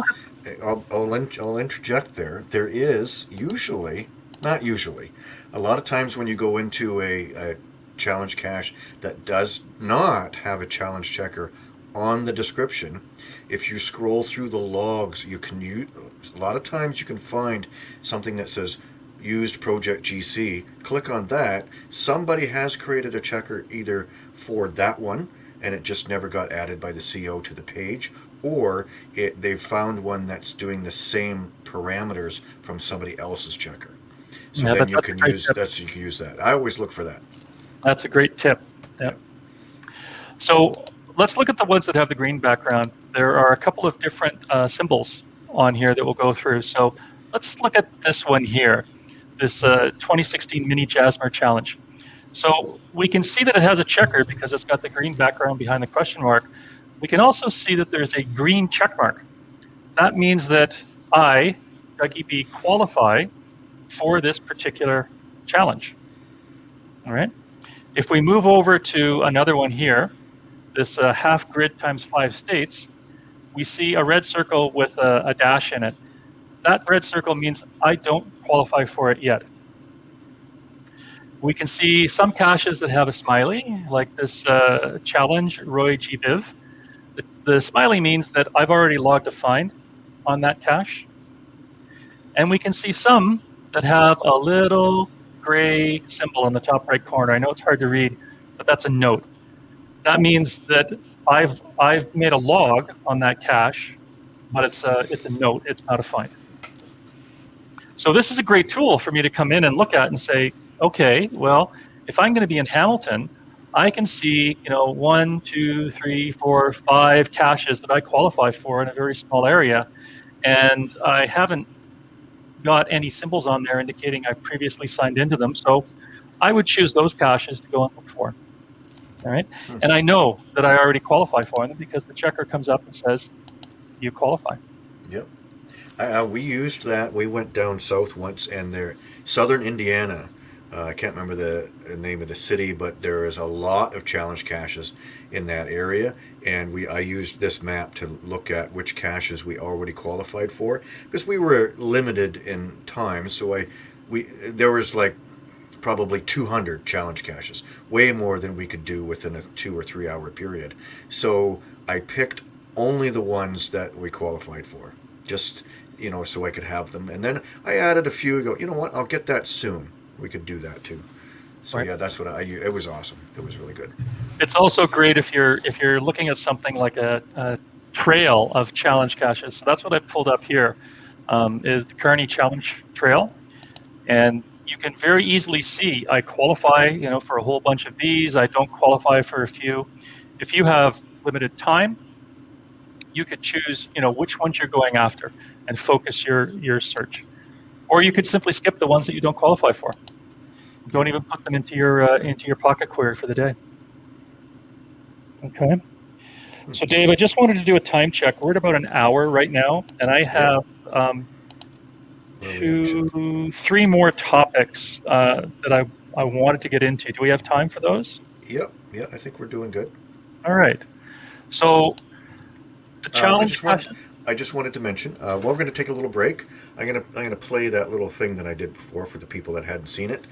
I'll, I'll, I'll interject there. There is usually, not usually, a lot of times when you go into a, a challenge cache that does not have a challenge checker on the description, if you scroll through the logs, you can use, a lot of times you can find something that says used project GC. Click on that. Somebody has created a checker either for that one and it just never got added by the CO to the page, or it, they've found one that's doing the same parameters from somebody else's checker. So
Yeah,
then you can use
tip.
that's you can use that. I always look for that.
That's a great tip. Yeah. So let's look at the ones that have the green background. There are a couple of different uh, symbols on here that we'll go through. So let's look at this one here, this uh, 2016 Mini Jasmer Challenge. So we can see that it has a checker because it's got the green background behind the question mark. We can also see that there's a green check mark. that means that I, Dougie B, qualify for this particular challenge. All right. If we move over to another one here, this uh, half grid times five states, we see a red circle with a, a dash in it. That red circle means I don't qualify for it yet. We can see some caches that have a smiley, like this uh, challenge, Roy G. Biv. The, the smiley means that I've already logged a find on that cache. And we can see some that have a little gray symbol in the top right corner. I know it's hard to read, but that's a note. That means that I've I've made a log on that cache, but it's a it's a note. It's not a find. So this is a great tool for me to come in and look at and say, okay, well, if I'm going to be in Hamilton, I can see you know one, two, three, four, five caches that I qualify for in a very small area, and I haven't got any symbols on there indicating I've previously signed into them. So I would choose those caches to go and look for. All right.
Hmm.
And I know that I already qualify for them because the checker comes up and says, you qualify.
Yep. Uh, we used that. We went down south once, and there, southern Indiana. Uh, I can't remember the the name of the city, but there is a lot of challenge caches in that area, and we I used this map to look at which caches we already qualified for because we were limited in time. So I, we there was like probably 200 challenge caches, way more than we could do within a two or three hour period. So I picked only the ones that we qualified for, just you know, so I could have them. And then I added a few. Go, you know what? I'll get that soon. We could do that too. So
Right.
yeah, that's what I. It was awesome. It was really good.
It's also great if you're if you're looking at something like a, a trail of challenge caches. So that's what I pulled up here, um, is the Kearney Challenge Trail, and you can very easily see I qualify, you know, for a whole bunch of these. I don't qualify for a few. If you have limited time, you could choose, you know, which ones you're going after and focus your your search, or you could simply skip the ones that you don't qualify for. Don't even put them into your uh, into your pocket query for the day. Okay. So, Dave, I just wanted to do a time check. We're at about an hour right now, and I have um,
What do we got?
two, three more topics uh, that I, I wanted to get into. Do we have time for those?
Yep. Yeah, I think we're doing good.
All right. So, the
Uh, I
challenge
just want- I just wanted to mention, uh, we're going to take a little break. I'm going to I'm going to play that little thing that I did before for the people that hadn't seen it,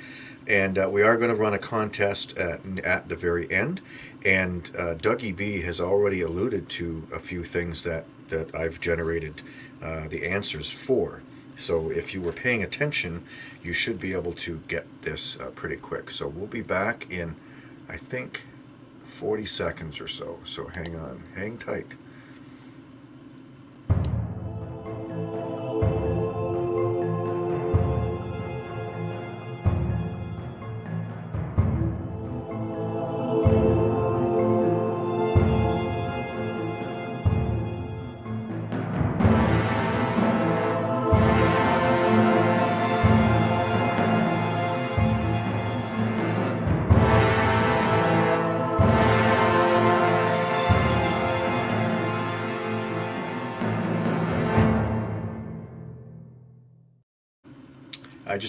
and uh, we are going to run a contest at, at the very end. And uh, Dougie B has already alluded to a few things that that I've generated uh, the answers for. So if you were paying attention, you should be able to get this uh, pretty quick. So we'll be back in, I think, 40 seconds or so. So hang on, hang tight.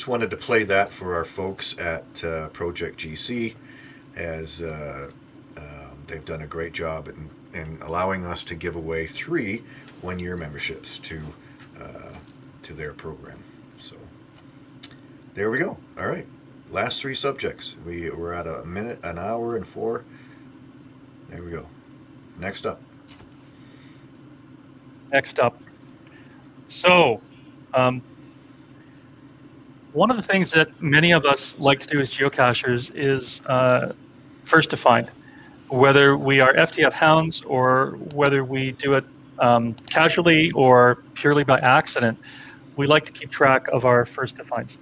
Just wanted to play that for our folks at uh, Project GC, as uh, um, they've done a great job in, in allowing us to give away three one-year memberships to uh, to their program. So there we go. All right, last three subjects. We we're at a minute, an hour, and four. There we go. Next up.
Next up. So, um, one of the things that many of us like to do as geocachers is uh, first to find, whether we are FTF hounds or whether we do it um, casually or purely by accident. We like to keep track of our first to finds.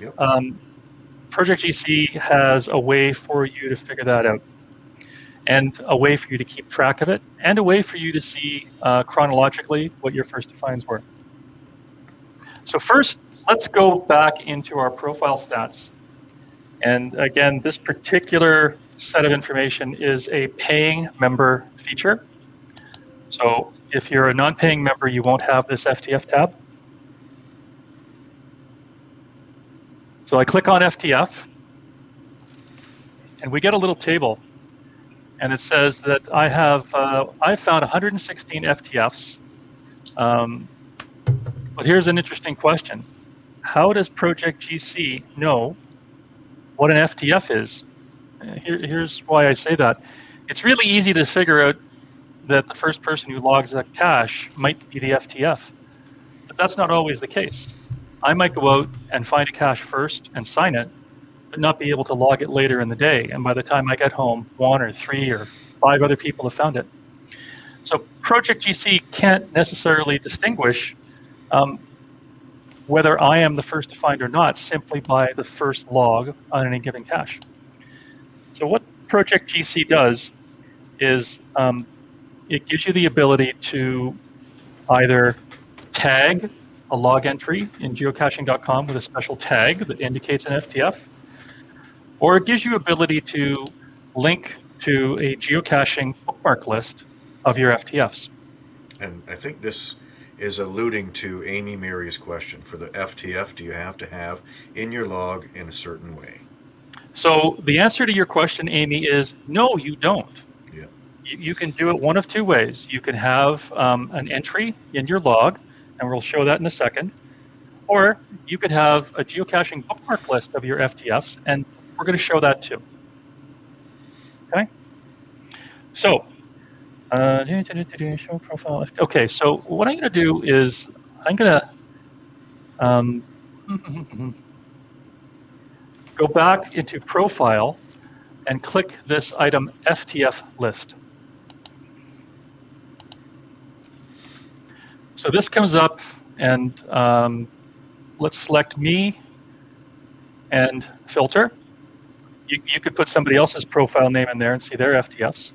Yep.
Um, Project GC has a way for you to figure that out, and a way for you to keep track of it, and a way for you to see uh, chronologically what your first to finds were. So first, let's go back into our profile stats. And again, this particular set of information is a paying member feature. So if you're a non-paying member, you won't have this FTF tab. So I click on FTF, and we get a little table, and it says that I have uh, I found 116 FTFs. Um, but here's an interesting question: How does Project GC know what an FTF is? Uh, Here, here's why I say that. It's really easy to figure out that the first person who logs a cache might be the FTF. But that's not always the case. I might go out and find a cache first and sign it, but not be able to log it later in the day. And by the time I get home, one or three or five other people have found it. So Project GC can't necessarily distinguish um, whether I am the first to find or not simply by the first log on any given cache. So what Project GC does is um, it gives you the ability to either tag a log entry in geocaching.com with a special tag that indicates an FTF, or it gives you ability to link to a geocaching bookmark list of your FTFs.
And I think this is alluding to Amy Mary's question. For the FTF, do you have to have in your log in a certain way?
So the answer to your question, Amy, is no, you don't.
Yeah.
You, you can do it one of two ways. You can have um, an entry in your log, and we'll show that in a second, or you could have a geocaching bookmark list of your FTFs, and we're going to show that too. Okay. So, uh, show profile. Okay, so what I'm going to do is I'm going to um, go back into profile and click this item FTF list. So this comes up and um, let's select me and filter. You, you could put somebody else's profile name in there and see their FTFs,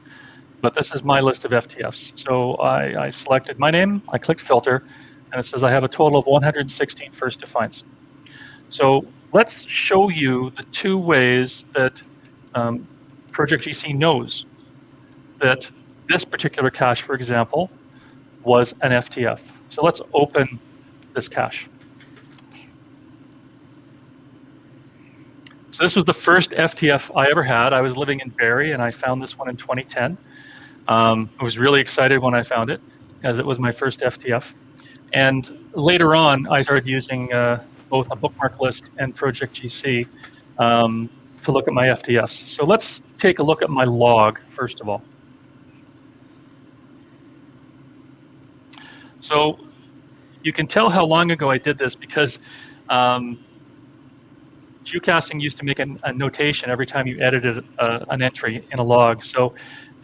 but this is my list of FTFs. So I, I selected my name, I clicked filter, and it says I have a total of 116 first to finds. So let's show you the two ways that um, Project GC knows that this particular cache, for example, was an FTF. So let's open this cache. So this was the first FTF I ever had. I was living in Barrie and I found this one in 2010. Um, I was really excited when I found it as it was my first FTF. And later on, I started using uh, both a bookmark list and Project GC um, to look at my FTFs. So let's take a look at my log first of all. So you can tell how long ago I did this because um, used to make an, a notation every time you edited uh, an entry in a log. So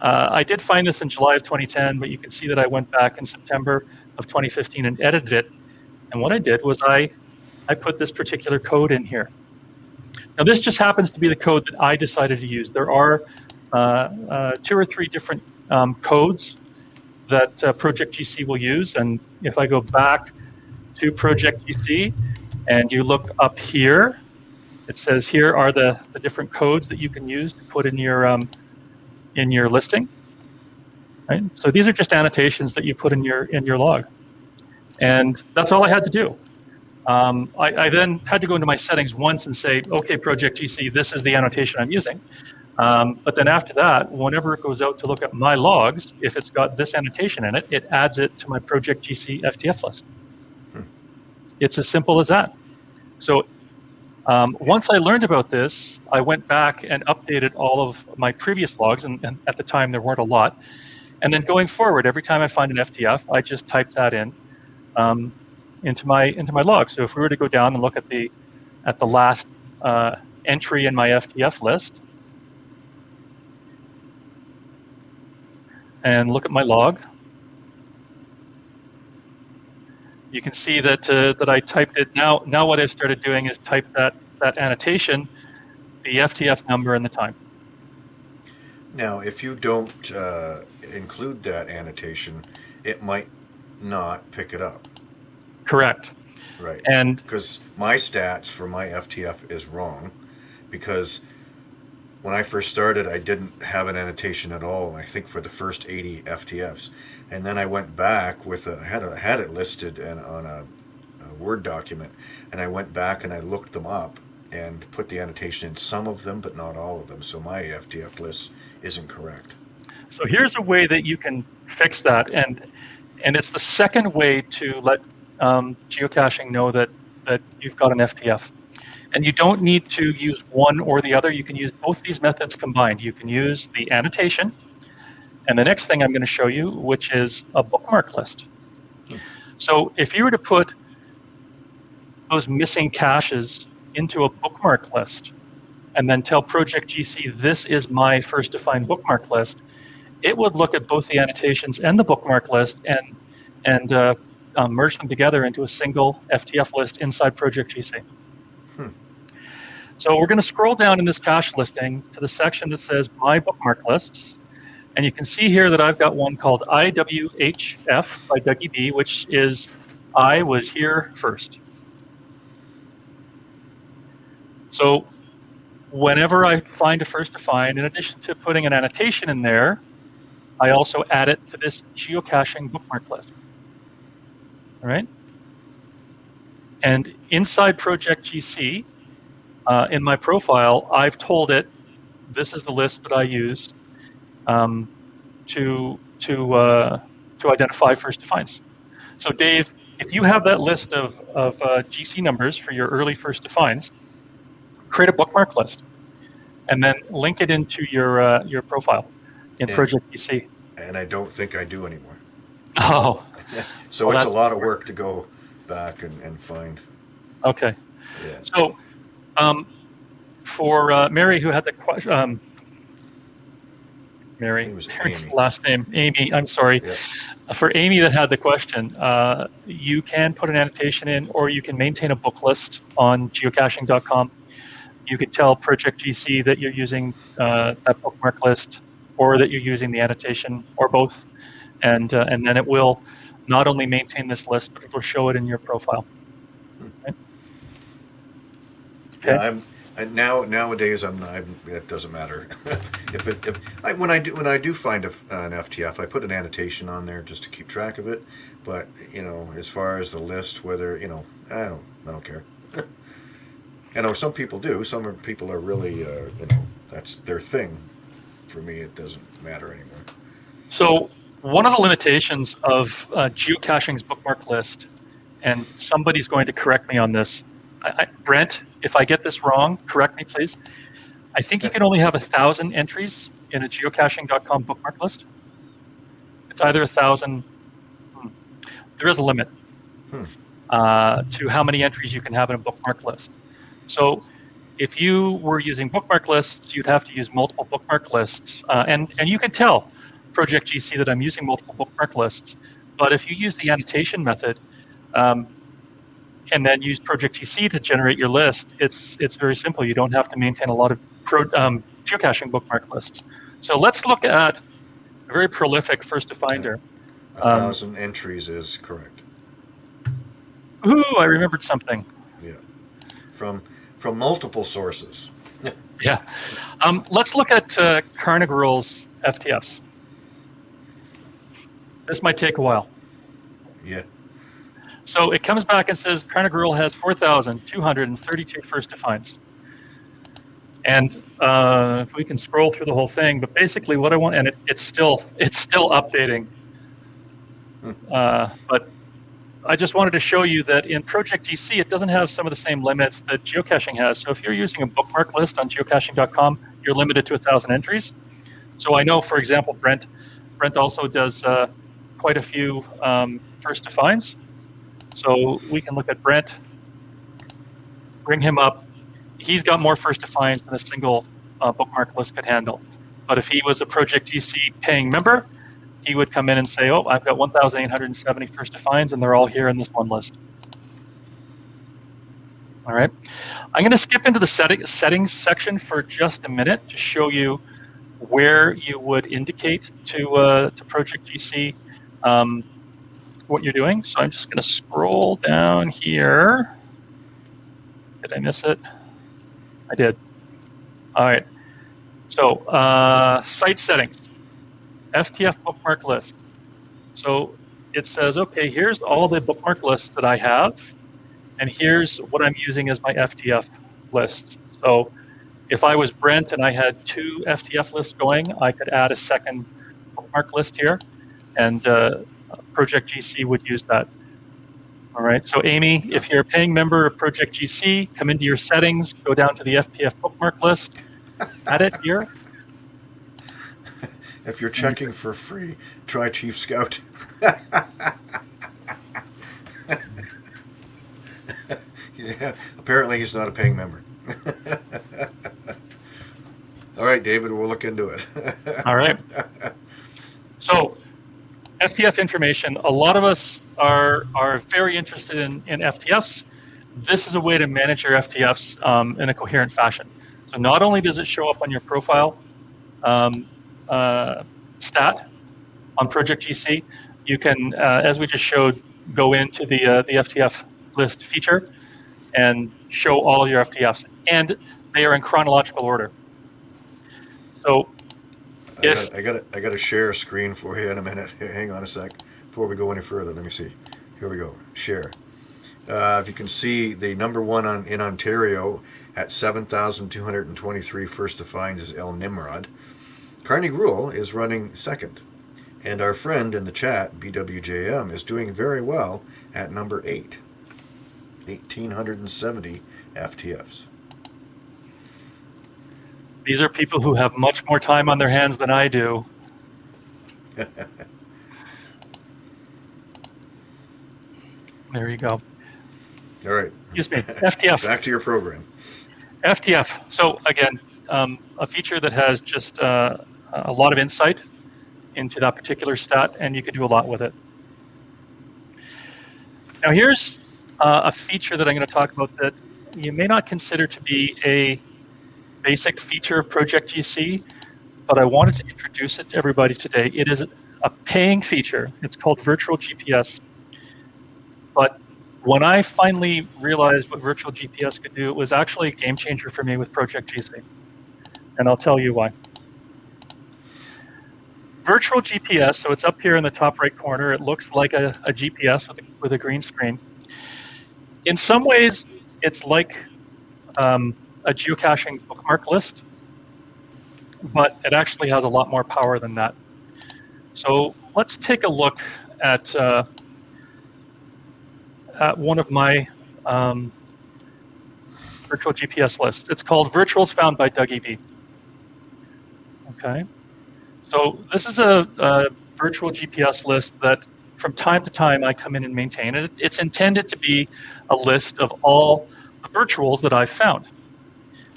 uh, I did find this in July of 2010, but you can see that I went back in September of 2015 and edited it. And what I did was I, I put this particular code in here. Now this just happens to be the code that I decided to use. There are uh, uh, two or three different um, codes that uh, Project GC will use. And if I go back to Project GC and you look up here, it says here are the, the different codes that you can use to put in your um, in your listing. Right? So these are just annotations that you put in your in your log, and that's all I had to do. Um, I, I, then had to go into my settings once and say, okay, Project GC, this is the annotation I'm using. Um, but then after that, whenever it goes out to look at my logs, if it's got this annotation in it, it adds it to my Project GC FTF list. Hmm. It's as simple as that. So um, once I learned about this, I went back and updated all of my previous logs, and, and, at the time there weren't a lot. And then going forward, every time I find an FTF, I just type that in um, into my into my log. So if we were to go down and look at the at the last uh, entry in my FTF list, and look at my log, you can see that uh, that I typed it. Now, now what I've started doing is type that that annotation, the FTF number and the time.
Now, if you don't uh, include that annotation, it might not pick it up.
Correct.
Right.
And
because my stats for my FTF is wrong, because when I first started, I didn't have an annotation at all. I think for the first 80 FTFs, and then I went back with a, had a, had it listed and on a, a Word document, and I went back and I looked them up and put the annotation in some of them, but not all of them. So my FTF list isn't correct.
So here's a way that you can fix that, and and it's the second way to let um, geocaching know that that you've got an FTF. And you don't need to use one or the other. You can use both these methods combined. You can use the annotation, and the next thing I'm going to show you, which is a bookmark list. So if you were to put those missing caches into a bookmark list, and then tell Project GC this is my first to find bookmark list, it would look at both the annotations and the bookmark list and and uh, um, merge them together into a single FTF list inside Project GC.
Hmm.
So we're going to scroll down in this cache listing to the section that says My Bookmark Lists. And you can see here that I've got one called IWHF by Dougie B, which is I was here first. So whenever I find a first to find, in addition to putting an annotation in there, I also add it to this geocaching bookmark list. All right. And inside Project GC, uh, in my profile, I've told it this is the list that I used um, to to uh, to identify first to finds. So Dave, if you have that list of, of uh, GC numbers for your early first to finds, create a bookmark list, and then link it into your uh, your profile in
Yeah.
Project GC.
And I don't think I do anymore.
Oh,
So
Well,
it's a lot of work to go back and, and find.
okay.
Yeah.
So, um, for uh, Mary, who had the question, um, Mary,
It was
Mary's
Amy.
last name, Amy. I'm sorry.
Yeah.
Uh, For Amy that had the question, uh, you can put an annotation in, or you can maintain a book list on geocaching.com. You can tell Project GC that you're using uh, that bookmark list, or that you're using the annotation, or both, and uh, and then it will not only maintain this list, but it will show it in your profile. Okay.
Yeah, I'm Now nowadays I'm, I'm it doesn't matter. If it if I, when I do when I do find a, an FTF I put an annotation on there just to keep track of it. But you know as far as the list whether you know I don't I don't care. I know some people do. Some are, people are really uh, you know that's their thing. For me it doesn't matter anymore.
So one of the limitations of uh, geocaching's bookmark list, and somebody's going to correct me on this. I, Brent, if I get this wrong, correct me, please. I think you can only have a thousand entries in a geocaching.com bookmark list. It's either a thousand. hmm, There is a limit
Hmm.
uh, to how many entries you can have in a bookmark list. So if you were using bookmark lists, you'd have to use multiple bookmark lists, uh, and and you can tell Project GC that I'm using multiple bookmark lists. But if you use the annotation method, um, and then use Project GC to generate your list, it's it's very simple. You don't have to maintain a lot of pro, um, geocaching bookmark lists. So let's look at a very prolific first to finder.
a
Um,
thousand entries is correct
Ooh, I remembered something.
Yeah, from from multiple sources
Yeah. Um, let's look at uh, Carnegie FTS. This might take a while.
yeah
So it comes back and says Carnegie has 4,232 first to finds. And uh, if we can scroll through the whole thing, but basically what I want, and it, it's still it's still updating. Uh, but I just wanted to show you that in Project GC, it doesn't have some of the same limits that geocaching has. So if you're using a bookmark list on geocaching.com, you're limited to a thousand entries. So I know, for example, Brent Brent also does uh, quite a few um, first to finds. So we can look at Brent, bring him up. He's got more first to finds than a single uh, bookmark list could handle. But if he was a Project GC paying member, he would come in and say, "Oh, I've got 1,870 first to finds, and they're all here in this one list." All right. I'm going to skip into the setting, settings section for just a minute to show you where you would indicate to uh, to Project GC um, what you're doing. So I'm just going to scroll down here. Did I miss it? I did. All right. So, uh, site settings, FTF bookmark list. So it says, okay, here's all the bookmark lists that I have, and here's what I'm using as my FTF lists. So if I was Brent and I had two FTF lists going, I could add a second bookmark list here, and uh, Project GC would use that. All right, so Amy, if you're a paying member of Project GC, come into your settings, go down to the FTF bookmark list, add it here.
If you're checking for free, try Chief Scout. yeah, apparently he's not a paying member. All right, David, we'll look into it.
All right. So, FTF information. A lot of us are are very interested in, in FTFs. This is a way to manage your FTFs um, in a coherent fashion. So not only does it show up on your profile um, uh, stat on Project GC, you can, uh, as we just showed, go into the uh, the FTF list feature and show all your FTFs, and they are in chronological order. So
I got, I got, I got to share a screen for you in a minute. Hang on a sec. Before we go any further, let me see. Here we go. Share. Uh, if you can see, the number one on, in Ontario at 7,223 first to finds is El Nimrod. Carney Gruel is running second. And our friend in the chat, BWJM, is doing very well at number eight. 1,870 FTFs.
These are people who have much more time on their hands than I do. There you go.
All right,
Excuse me. FTF.
back to your program.
FTF. So again, um, a feature that has just uh, a lot of insight into that particular stat, and you can do a lot with it. Now here's uh, a feature that I'm going to talk about that you may not consider to be a basic feature of Project GC, but I wanted to introduce it to everybody today. It is a paying feature. It's called Virtual GPS. But when I finally realized what virtual GPS could do, it was actually a game changer for me with Project GC. And I'll tell you why. Virtual GPS, so it's up here in the top right corner. It looks like a, a GPS with a, with a green screen. In some ways, it's like um, a geocaching bookmark list, but it actually has a lot more power than that. So let's take a look at uh, at one of my um, virtual GPS lists. It's called Virtuals Found by Dougie B. Okay. So this is a, a, virtual GPS list that from time to time I come in and maintain. It's intended to be a list of all the virtuals that I've found.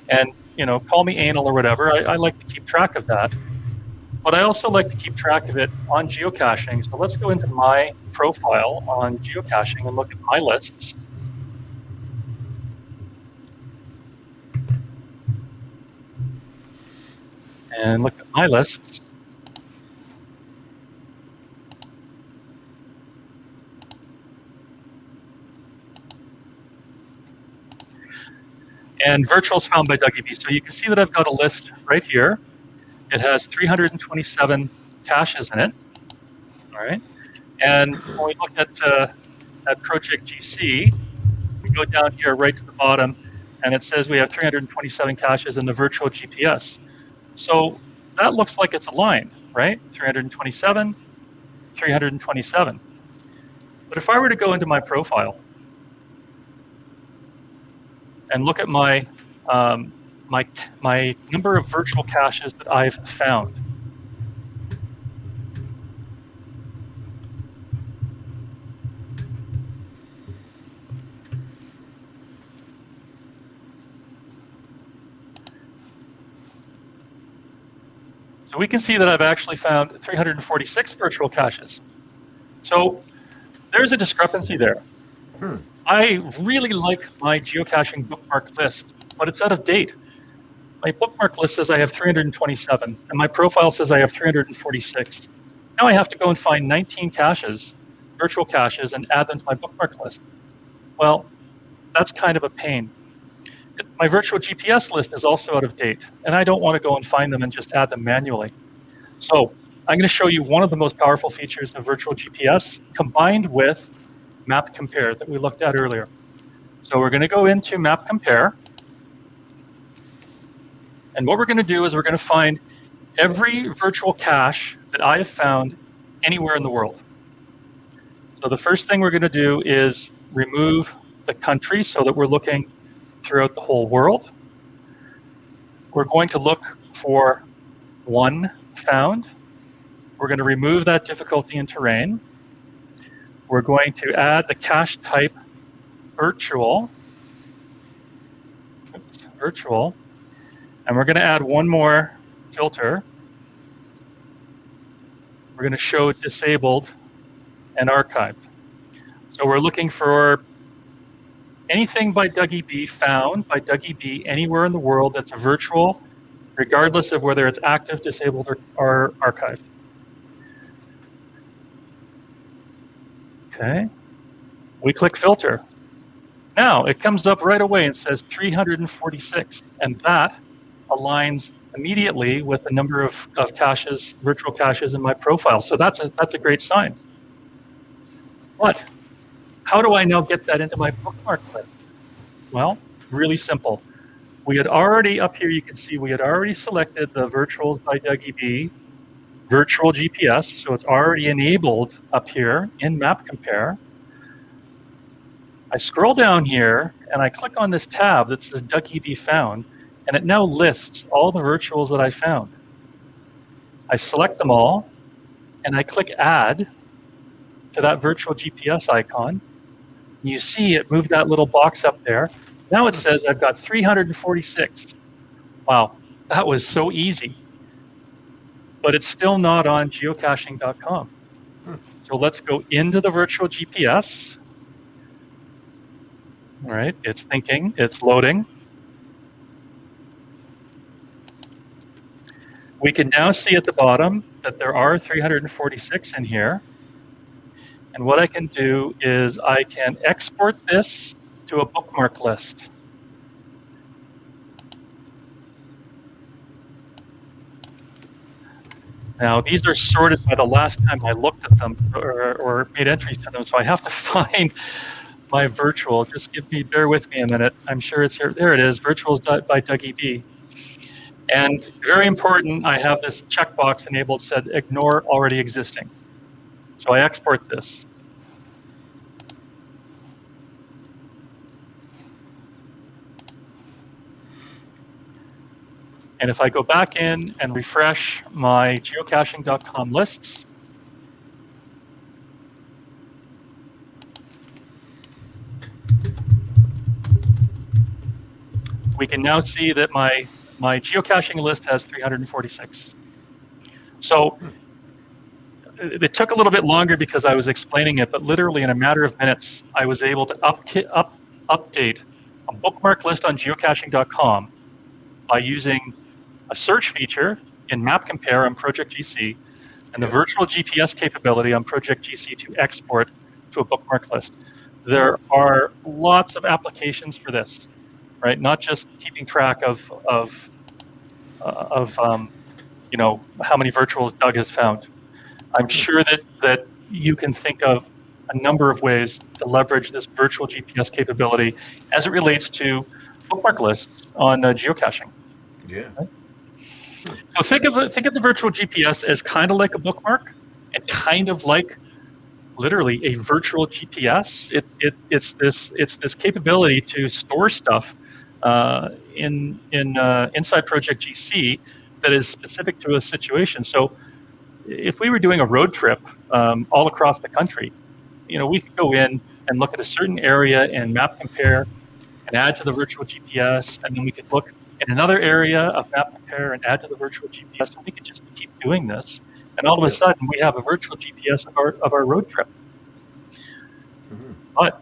And, you know, call me anal or whatever, I, I like to keep track of that. But I also like to keep track of it on geocaching. So let's go into my profile on geocaching and look at my lists. And look at my lists. And virtuals found by Dougie B. So you can see that I've got a list right here. It has 327 caches in it. All right. And when we look at, uh, at Project GC, we go down here right to the bottom, and it says we have 327 caches in the virtual GPS. So that looks like it's aligned, right? 327, 327. But if I were to go into my profile and look at my um, my my number of virtual caches that I've found. So we can see that I've actually found 346 virtual caches. So there's a discrepancy there.
Hmm.
I really like my geocaching bookmark list, but it's out of date. My bookmark list says I have 327, and my profile says I have 346. Now I have to go and find 19 caches, virtual caches, and add them to my bookmark list. Well, that's kind of a pain. my virtual GPS list is also out of date, and I don't want to go and find them and just add them manually. So I'm going to show you one of the most powerful features of virtual GPS combined with map compare that we looked at earlier. So we're going to go into map compare. And what we're going to do is we're going to find every virtual cache that I have found anywhere in the world. So the first thing we're going to do is remove the country so that we're looking throughout the whole world. We're going to look for one found. We're going to remove that difficulty in terrain. We're going to add the cache type virtual. Oops, virtual. And we're going to add one more filter. We're going to show disabled and archived. So we're looking for anything by Dougie B found by Dougie B anywhere in the world that's a virtual, regardless of whether it's active, disabled, or, or archived. Okay. We click filter. Now it comes up right away and says 346, and that aligns immediately with the number of, of caches, virtual caches in my profile. So that's a, that's a great sign. But how do I now get that into my bookmark list? Well, really simple. We had already, up here you can see, we had already selected the virtuals by Dougie B, virtual GPS, so it's already enabled up here in Map Compare. I scroll down here and I click on this tab that says B found, and it now lists all the virtuals that I found. I select them all, and I click Add to that virtual GPS icon. You see it moved that little box up there. Now it says I've got 346. Wow, that was so easy. But it's still not on geocaching.com. Hmm. So let's go into the virtual GPS. All right, it's thinking, it's loading. We can now see at the bottom that there are 346 in here. And what I can do is I can export this to a bookmark list. Now, these are sorted by the last time I looked at them or, or made entries to them, so I have to find my virtual. Just give me, bear with me a minute. I'm sure it's here. There it is, virtuals by Dougie B. And very important, I have this checkbox enabled said ignore already existing. So I export this. And if I go back in and refresh my geocaching.com lists, we can now see that my, my geocaching list has 346. So it took a little bit longer because I was explaining it, but literally in a matter of minutes, I was able to up, up, update a bookmark list on geocaching.com by using a search feature in Map Compare on Project GC and the virtual GPS capability on Project GC to export to a bookmark list. There are lots of applications for this, right? Not just keeping track of of uh, of um, you know how many virtuals Doug has found. I'm sure that that you can think of a number of ways to leverage this virtual GPS capability as it relates to bookmark lists on uh, geocaching.
Yeah.
Right? So think of the, think of the virtual GPS as kind of like a bookmark, and kind of like literally a virtual GPS. It, it it's this it's this capability to store stuff uh, in in uh, inside Project GC that is specific to a situation. So if we were doing a road trip um, all across the country, you know, we could go in and look at a certain area and map compare and add to the virtual GPS, and then we could look in another area of map compare and add to the virtual GPS, and we could just keep doing this. And all of a sudden, we have a virtual GPS of our of our road trip.
Mhm.
But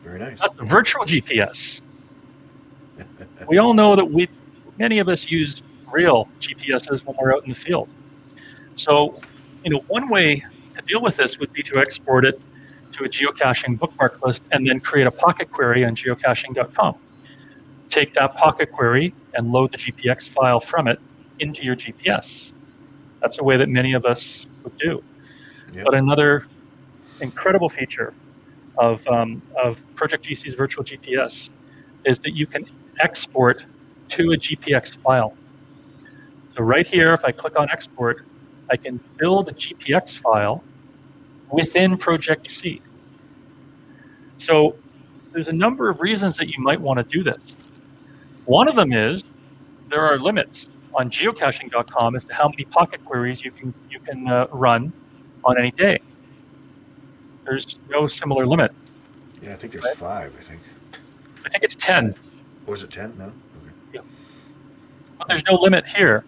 Very nice.
virtual GPS. we all know that we, many of us use real GPSs when we're out in the field. So, you know, one way to deal with this would be to export it to a geocaching bookmark list and then create a pocket query on geocaching.com. take that pocket query and load the GPX file from it into your GPS. That's a way that many of us would do.
Yep.
But another incredible feature of, um, of Project GC's virtual GPS is that you can export to a GPX file. So right here, if I click on export, I can build a GPX file within Project GC. So there's a number of reasons that you might want to do this. One of them is there are limits on geocaching.com as to how many pocket queries you can you can uh, run on any day. There's no similar limit.
Yeah, I think there's
Right.
five. I think.
I think it's 10,
Or is it ten? No. Okay.
but there's no limit here.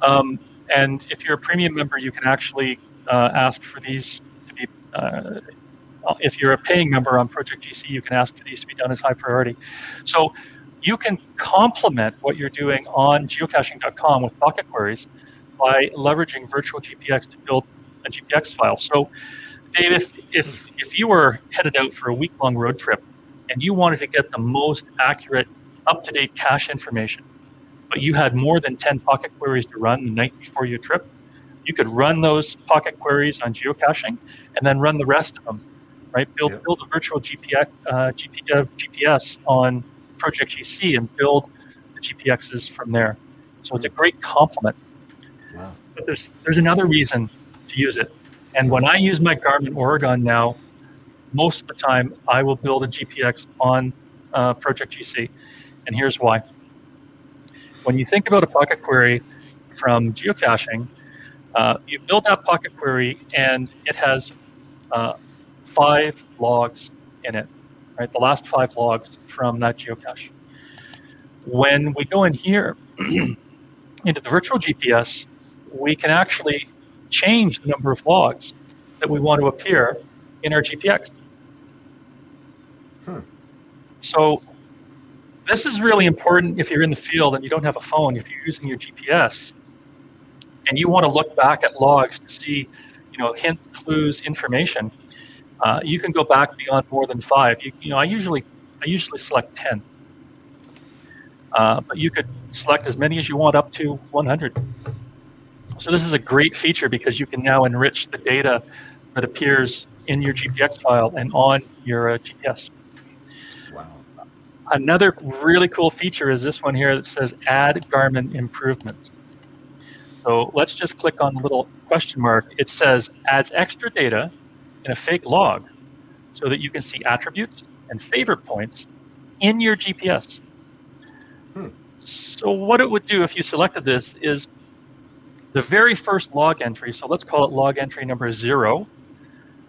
Um, and if you're a premium member, you can actually uh, ask for these to be. Uh, if you're a paying member on Project GC, you can ask for these to be done as high priority. So you can complement what you're doing on geocaching.com with pocket queries by leveraging virtual GPX to build a GPX file. So, Dave, if, if, if you were headed out for a week long road trip and you wanted to get the most accurate, up to date cache information, but you had more than 10 pocket queries to run the night before your trip, you could run those pocket queries on geocaching and then run the rest of them, right? Build,
Yep.
build a virtual GPX, uh, GP, uh, GPS on Project GC and build the GPXs from there. So it's a great complement.
Wow.
But there's there's another reason to use it. And when I use my Garmin Oregon now, most of the time I will build a GPX on uh, Project GC. And here's why. When you think about a pocket query from geocaching, uh, you build that pocket query and it has uh, five logs in it, right? The last five logs from that geocache. When we go in here into the virtual GPS, we can actually change the number of logs that we want to appear in our GPX.
Hmm.
So this is really important if you're in the field and you don't have a phone, if you're using your GPS and you want to look back at logs to see, you know, hints, clues, information, uh, you can go back beyond more than five. You, you know, I usually I usually select 10. Uh, but you could select as many as you want up to 100. So this is a great feature because you can now enrich the data that appears in your GPX file and on your uh, GPS.
Wow.
Another really cool feature is this one here that says add Garmin improvements. So let's just click on the little question mark. It says adds extra data in a fake log so that you can see attributes and favorite points in your GPS.
Hmm.
So what it would do if you selected this is the very first log entry, so let's call it log entry number zero,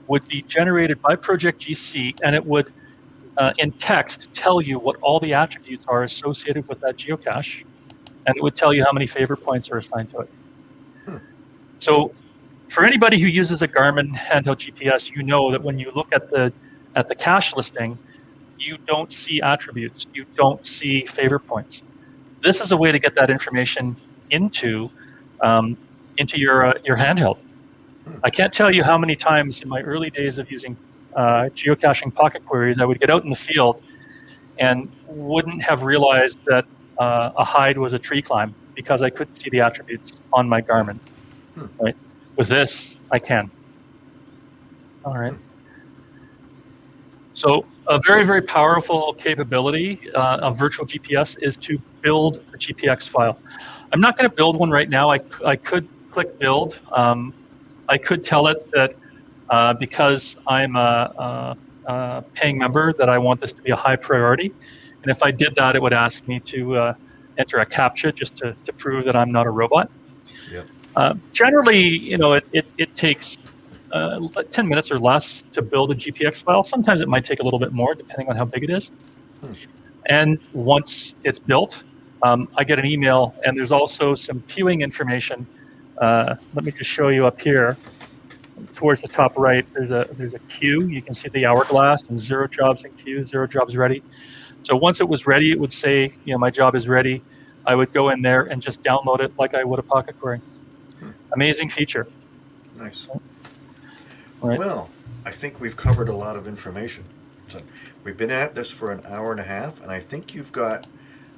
would be generated by Project GC and it would uh, in text tell you what all the attributes are associated with that geocache, and it would tell you how many favorite points are assigned to it.
Hmm.
So, for anybody who uses a Garmin handheld GPS, you know that when you look at the at the cache listing, you don't see attributes, you don't see favorite points. This is a way to get that information into um, into your uh, your handheld. I can't tell you how many times in my early days of using uh, geocaching pocket queries, I would get out in the field and wouldn't have realized that uh, a hide was a tree climb because I couldn't see the attributes on my Garmin.
Hmm.
Right? With this, I can. All right. So a very, very powerful capability uh, of virtual GPS is to build a GPX file. I'm not going to build one right now. I, I could click build. Um, I could tell it that uh, because I'm a, a, a, paying member that I want this to be a high priority. And if I did that, it would ask me to uh, enter a CAPTCHA just to, to prove that I'm not a robot.
Yep.
Uh, generally, you know, it, it, it takes uh, 10 minutes or less to build a GPX file. Sometimes it might take a little bit more depending on how big it is.
Hmm.
And once it's built, um, I get an email, and there's also some queuing information. Uh, let me just show you up here towards the top right. There's a there's a queue. You can see the hourglass and zero jobs in queue, zero jobs ready. So once it was ready, it would say, you know, my job is ready. I would go in there and just download it like I would a pocket query. Amazing feature.
Nice.
Right.
Well, I think we've covered a lot of information. So we've been at this for an hour and a half, and I think you've got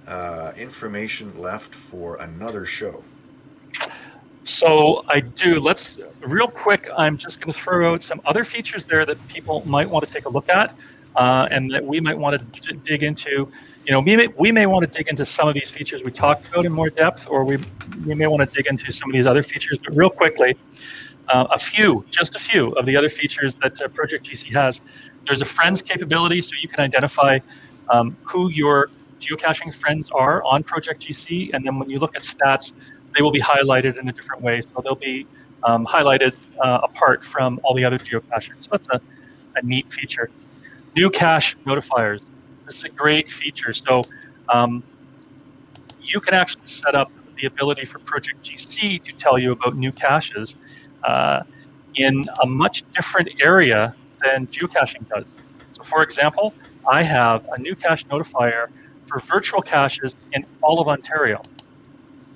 uh, information left for another show.
So I do. Let's real quick. I'm just going to throw out some other features there that people might want to take a look at, uh, and that we might want to d- dig into. You know, we may, we may want to dig into some of these features we talked about in more depth, or we we may want to dig into some of these other features. But real quickly, uh, a few, just a few of the other features that uh, Project GC has. There's a friends capability, so you can identify um, who your geocaching friends are on Project GC, and then when you look at stats, they will be highlighted in a different way. So they'll be um, highlighted uh, apart from all the other geocachers. So that's a, a neat feature. New cache notifiers. This is a great feature. So um, you can actually set up the ability for Project GC to tell you about new caches uh, in a much different area than geocaching does. So, for example, I have a new cache notifier for virtual caches in all of Ontario.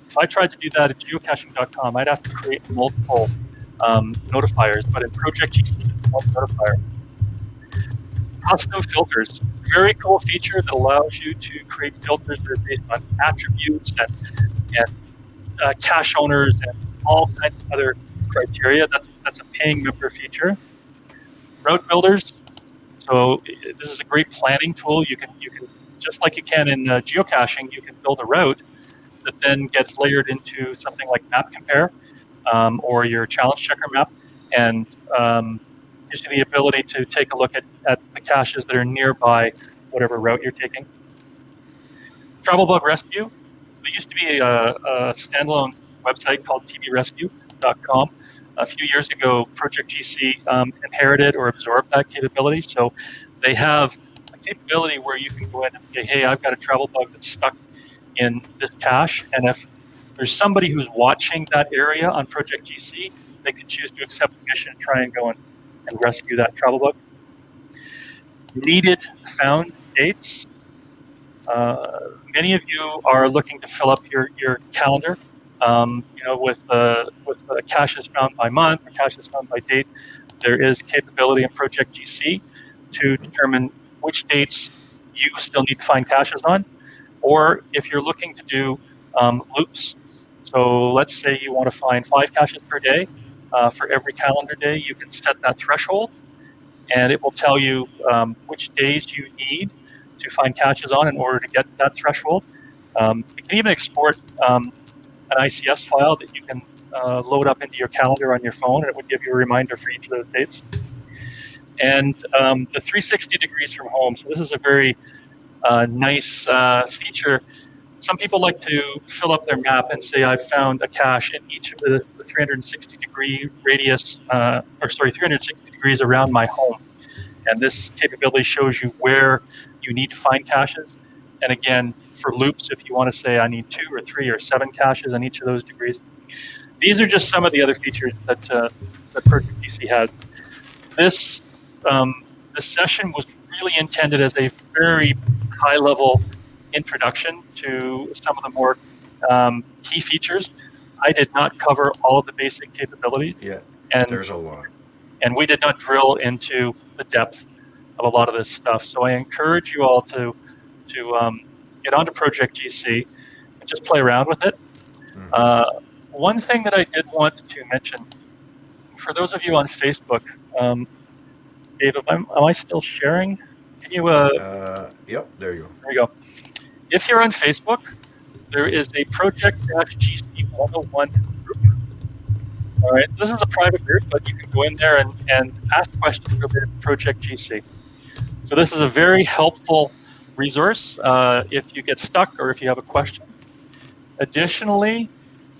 If I tried to do that at geocaching.com, I'd have to create multiple um, notifiers, but in Project GC, it's one notifier. Custom filters, very cool feature that allows you to create filters that are based on attributes and, and uh, cache owners and all kinds of other criteria. That's that's a paying member feature. Route builders. So this is a great planning tool. You can you can just like you can in uh, geocaching, you can build a route that then gets layered into something like Map Compare um, or your Challenge Checker map, and um, gives you the ability to take a look at, at caches that are nearby whatever route you're taking. Travel Bug Rescue. There used to be a, a standalone website called tbrescue.com. A few years ago, Project GC um, inherited or absorbed that capability. So they have a capability where you can go in and say, hey, I've got a travel bug that's stuck in this cache. And if there's somebody who's watching that area on Project GC, they can choose to accept the mission and try and go and, and rescue that travel bug. Needed found dates. Uh, many of you are looking to fill up your, your calendar, um, you know, with uh, with uh, caches found by month caches found by date. There is capability in Project GC to determine which dates you still need to find caches on, or if you're looking to do um, loops. So let's say you want to find five caches per day. Uh, for every calendar day, you can set that threshold, and it will tell you um, which days you need to find caches on in order to get that threshold. Um, you can even export um, an ICS file that you can uh, load up into your calendar on your phone, and it would give you a reminder for each of those dates. And um, the 360 degrees from home. So this is a very uh, nice uh, feature. Some people like to fill up their map and say, I've found a cache in each of the, the 360 degree radius, uh, or sorry, 360 degrees around my home. And this capability shows you where you need to find caches. And again, for loops, if you want to say I need two or three or seven caches on each of those degrees. These are just some of the other features that, uh, that Project GC has. This, um, this session was really intended as a very high level introduction to some of the more um, key features. I did not cover all of the basic capabilities,
Yeah,
and
there's a lot.
And we did not drill into the depth of a lot of this stuff. So I encourage you all to to um, get onto Project GC and just play around with it.
Mhm.
Uh, one thing that I did want to mention for those of you on Facebook, um, Dave, am, am I still sharing? Can you? Uh,
Uh, yep, there you go.
there we go. If you're on Facebook, there is a Project GC 101 group. All right, this is a private group, but you can go in there and, and ask questions related to Project GC. So this is a very helpful resource uh, if you get stuck or if you have a question. Additionally,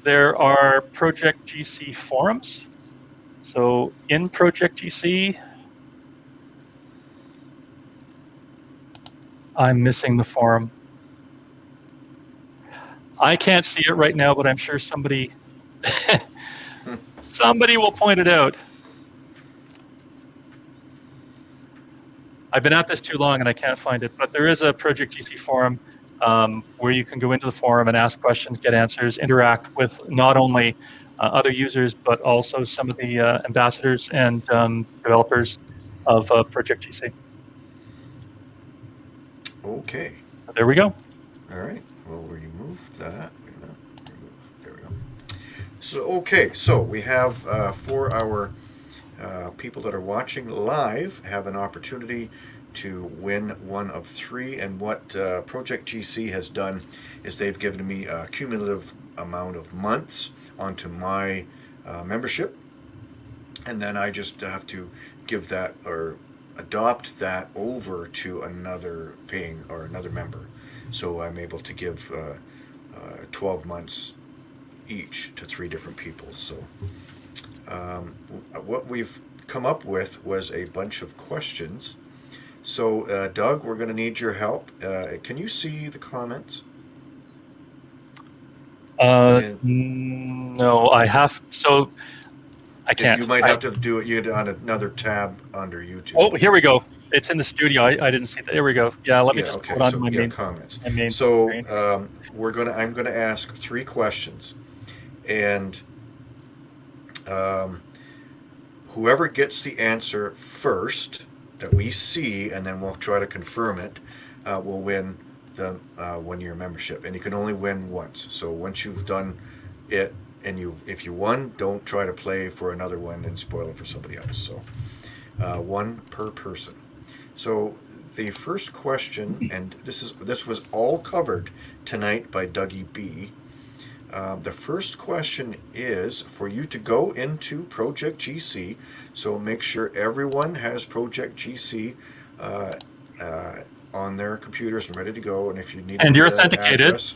there are Project GC forums. So in Project GC, I'm missing the forum. I can't see it right now, but I'm sure somebody somebody will point it out. I've been at this too long and I can't find it, but there is a Project GC forum um, where you can go into the forum and ask questions, get answers, interact with not only uh, other users but also some of the uh, ambassadors and um, developers of uh, Project GC.
Okay,
There we go.
all right. Well, we'll remove that. Wait a minute. Remove. There we go. So, okay, so we have uh, for our uh, people that are watching live have an opportunity to win one of three. And what uh, Project GC has done is they've given me a cumulative amount of months onto my uh, membership. And then I just have to give that or adopt that over to another paying or another member. So I'm able to give uh, uh, 12 months each to three different people. So um, what we've come up with was a bunch of questions. So uh, Doug, we're going to need your help. Uh, can you see the comments?
Uh,
And-
no, I have. So I can't.
You might
I-
have to do it you'd on another tab under YouTube.
Oh, here we go. It's in the studio. I, I didn't see that. There we go. Yeah, let me
yeah,
just
okay.
put on
so
my
yeah,
main,
comments.
my main
So um, we're gonna. I'm gonna ask three questions, and um, whoever gets the answer first that we see, and then we'll try to confirm it, uh, will win the uh, one-year membership. And you can only win once. So once you've done it, and you, if you won, don't try to play for another one and spoil it for somebody else. So uh, one per person. So the first question, and this is this was all covered tonight by Dougie B. Um, the first question is for you to go into Project GC. So make sure everyone has Project GC uh, uh, on their computers and ready to go. And if you need
And you're authenticated.
address-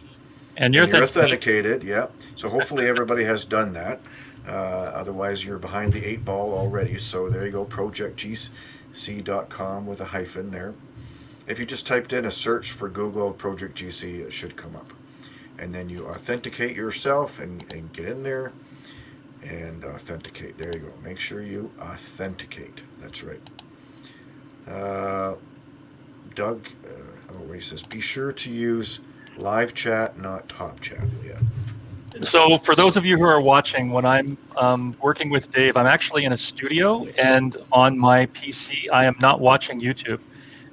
and you're,
and you're
authenticated.
yeah. So hopefully everybody has done that. Uh, otherwise, you're behind the eight ball already. So there you go, projectgc.com with a hyphen there. If you just typed in a search for Google Project GC, it should come up. And then you authenticate yourself and, and get in there and authenticate. There you go. Make sure you authenticate. That's right. Uh, Doug, uh, oh, he says, be sure to use live chat, not top chat. Yeah.
So, for those of you who are watching, when I'm um, working with Dave, I'm actually in a studio, and on my PC, I am not watching YouTube.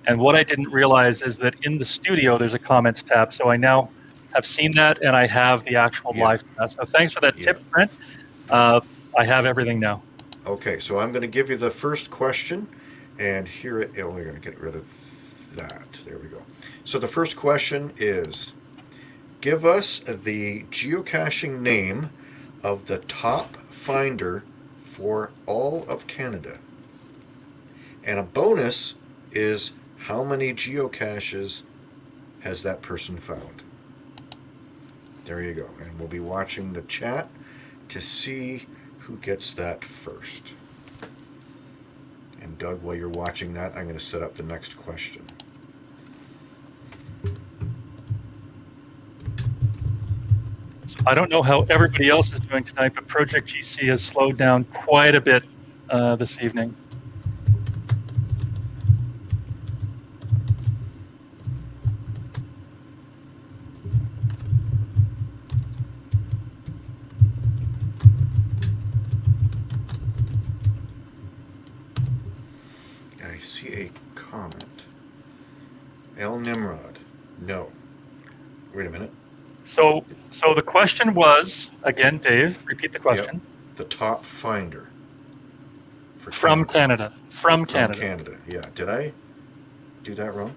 And what I didn't realize is that in the studio, there's a comments tab. So I now have seen that, and I have the actual
Yeah.
live chat. So thanks for that
Yeah.
tip, Brent. Uh, I have everything now.
Okay, so I'm going to give you the first question, and here it. Oh, we're going to get rid of that. There we go. So the first question is: Give us the geocaching name of the top finder for all of Canada. And a bonus is how many geocaches has that person found? There you go. And we'll be watching the chat to see who gets that first. And Doug, while you're watching that, I'm going to set up the next question.
I don't know how everybody else is doing tonight, but Project GC has slowed down quite a bit uh, this evening.
I see a comment. El Nimrod. No. Wait a minute.
So, so the question was again, Dave. Repeat the question.
The top finder. For
From Canada. From
From
Canada.
Canada. Yeah. Did I do that wrong?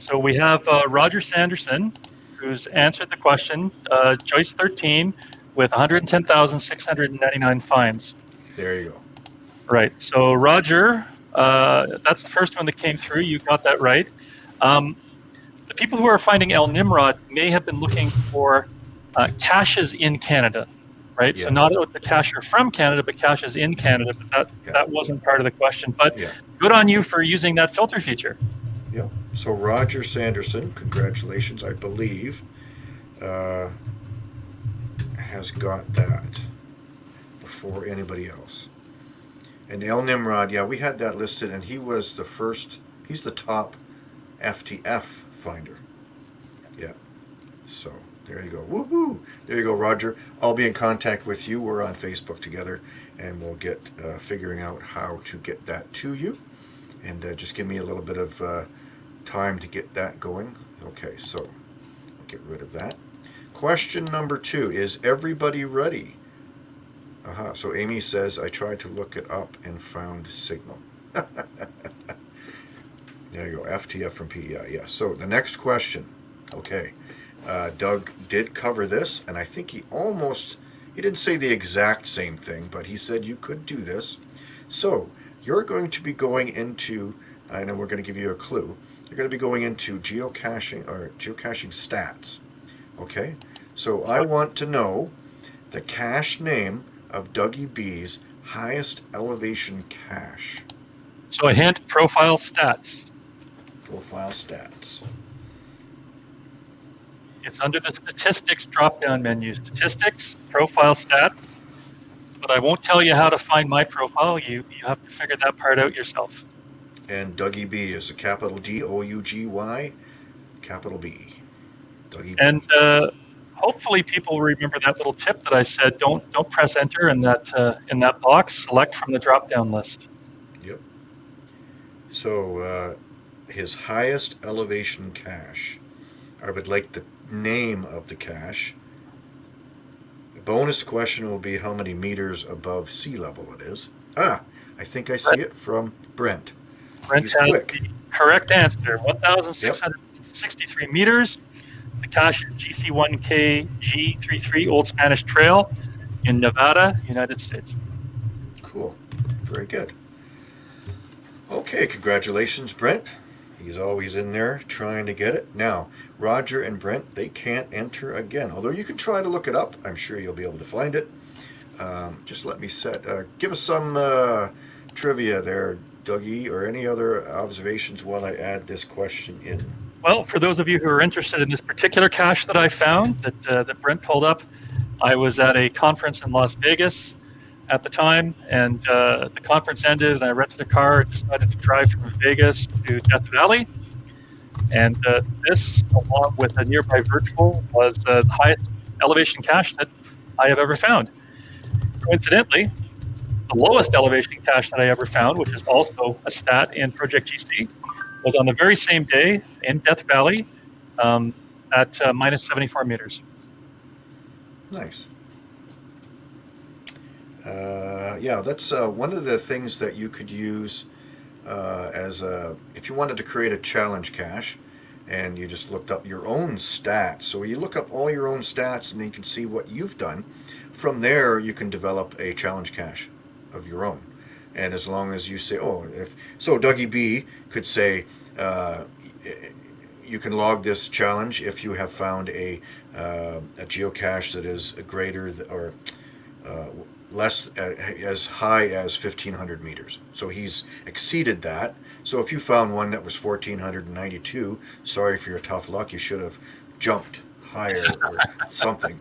So we have uh, Roger Sanderson, who's answered the question. Uh, Joyce 13 with 110,699 fines.
There you go.
Right. So Roger, uh, that's the first one that came through. You got that right. Um, the people who are finding El Nimrod may have been looking for uh, caches in Canada, right? So not the cache are from Canada, but caches in Canada. But that
Yeah.
that wasn't part of the question. But
Yeah.
good on you for using that filter feature.
Yeah. So Roger Sanderson, congratulations, I believe, uh, has got that before anybody else. And El Nimrod, yeah, we had that listed, and he was the first. He's the top FTF finder. Yeah. So there you go. Woohoo! There you go, Roger. I'll be in contact with you. We're on Facebook together, and we'll get uh, figuring out how to get that to you. And uh, just give me a little bit of uh, time to get that going. Okay, so get rid of that. Question number two Is everybody ready? Aha, so Amy says, I tried to look it up and found signal. there you go, FTF from PEI. yeah. So the next question. Okay. Uh, Doug did cover this, and I think he almost, he didn't say the exact same thing, but he said you could do this. So you're going to be going into, I know we're going to give you a clue, you're going to be going into geocaching or geocaching stats. Okay? So I want to know the cache name of Dougie B's highest elevation cache.
So a hint: profile stats.
Profile stats.
It's under the statistics drop-down menu. Statistics, profile stats. But I won't tell you how to find my profile. You you have to figure that part out yourself.
And Dougie B is a capital D O U G Y, capital B. Dougie B.
And uh, hopefully people remember that little tip that I said. Don't don't press enter in that uh, in that box. Select from the drop-down list.
Yep. So uh, his highest elevation cache. I would like the name of the cache. The bonus question will be how many meters above sea level it is. Ah, I think I see it from Brent.
Brent
He's quick.
correct answer. 1,663 meters. The cache is GC1K G33 Old Spanish Trail in Nevada, United States.
Cool. Very good. Okay, congratulations, Brent. He's always in there trying to get it. Now, Roger and Brent, they can't enter again. Although you can try to look it up. I'm sure you'll be able to find it. Um, just let me set, uh, give us some uh, trivia there, Dougie, or any other observations while I add this question in.
Well, for those of you who are interested in this particular cache that I found that, uh, that Brent pulled up, I was at a conference in Las Vegas at the time, and uh, the conference ended, and I rented a car and decided to drive from Vegas to Death Valley. And uh, this, along with a nearby virtual, was uh, the highest elevation cache that I have ever found. Coincidentally, the lowest elevation cache that I ever found, which is also a stat in Project GC, was on the very same day in Death Valley um, at uh, minus 74 meters.
Nice. Uh, yeah, that's uh, one of the things that you could use uh, as a if you wanted to create a challenge cache and you just looked up your own stats. So you look up all your own stats and then you can see what you've done. From there, you can develop a challenge cache of your own. And as long as you say, oh, if so, Dougie B could say, uh, you can log this challenge if you have found a uh, a geocache that is greater or uh, less uh, as high as 1500 meters. So he's exceeded that. So if you found one that was 1492, sorry for your tough luck. You should have jumped higher or something.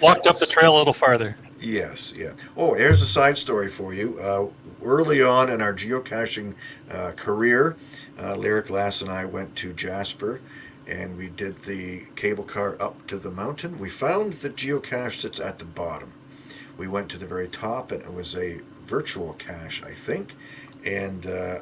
Walked up the trail a little farther.
Yes, yeah. Oh, here's a side story for you. Uh, early on in our geocaching uh, career, uh, Lyric Lass and I went to Jasper and we did the cable car up to the mountain. We found the geocache that's at the bottom. We went to the very top and it was a virtual cache, I think. And uh,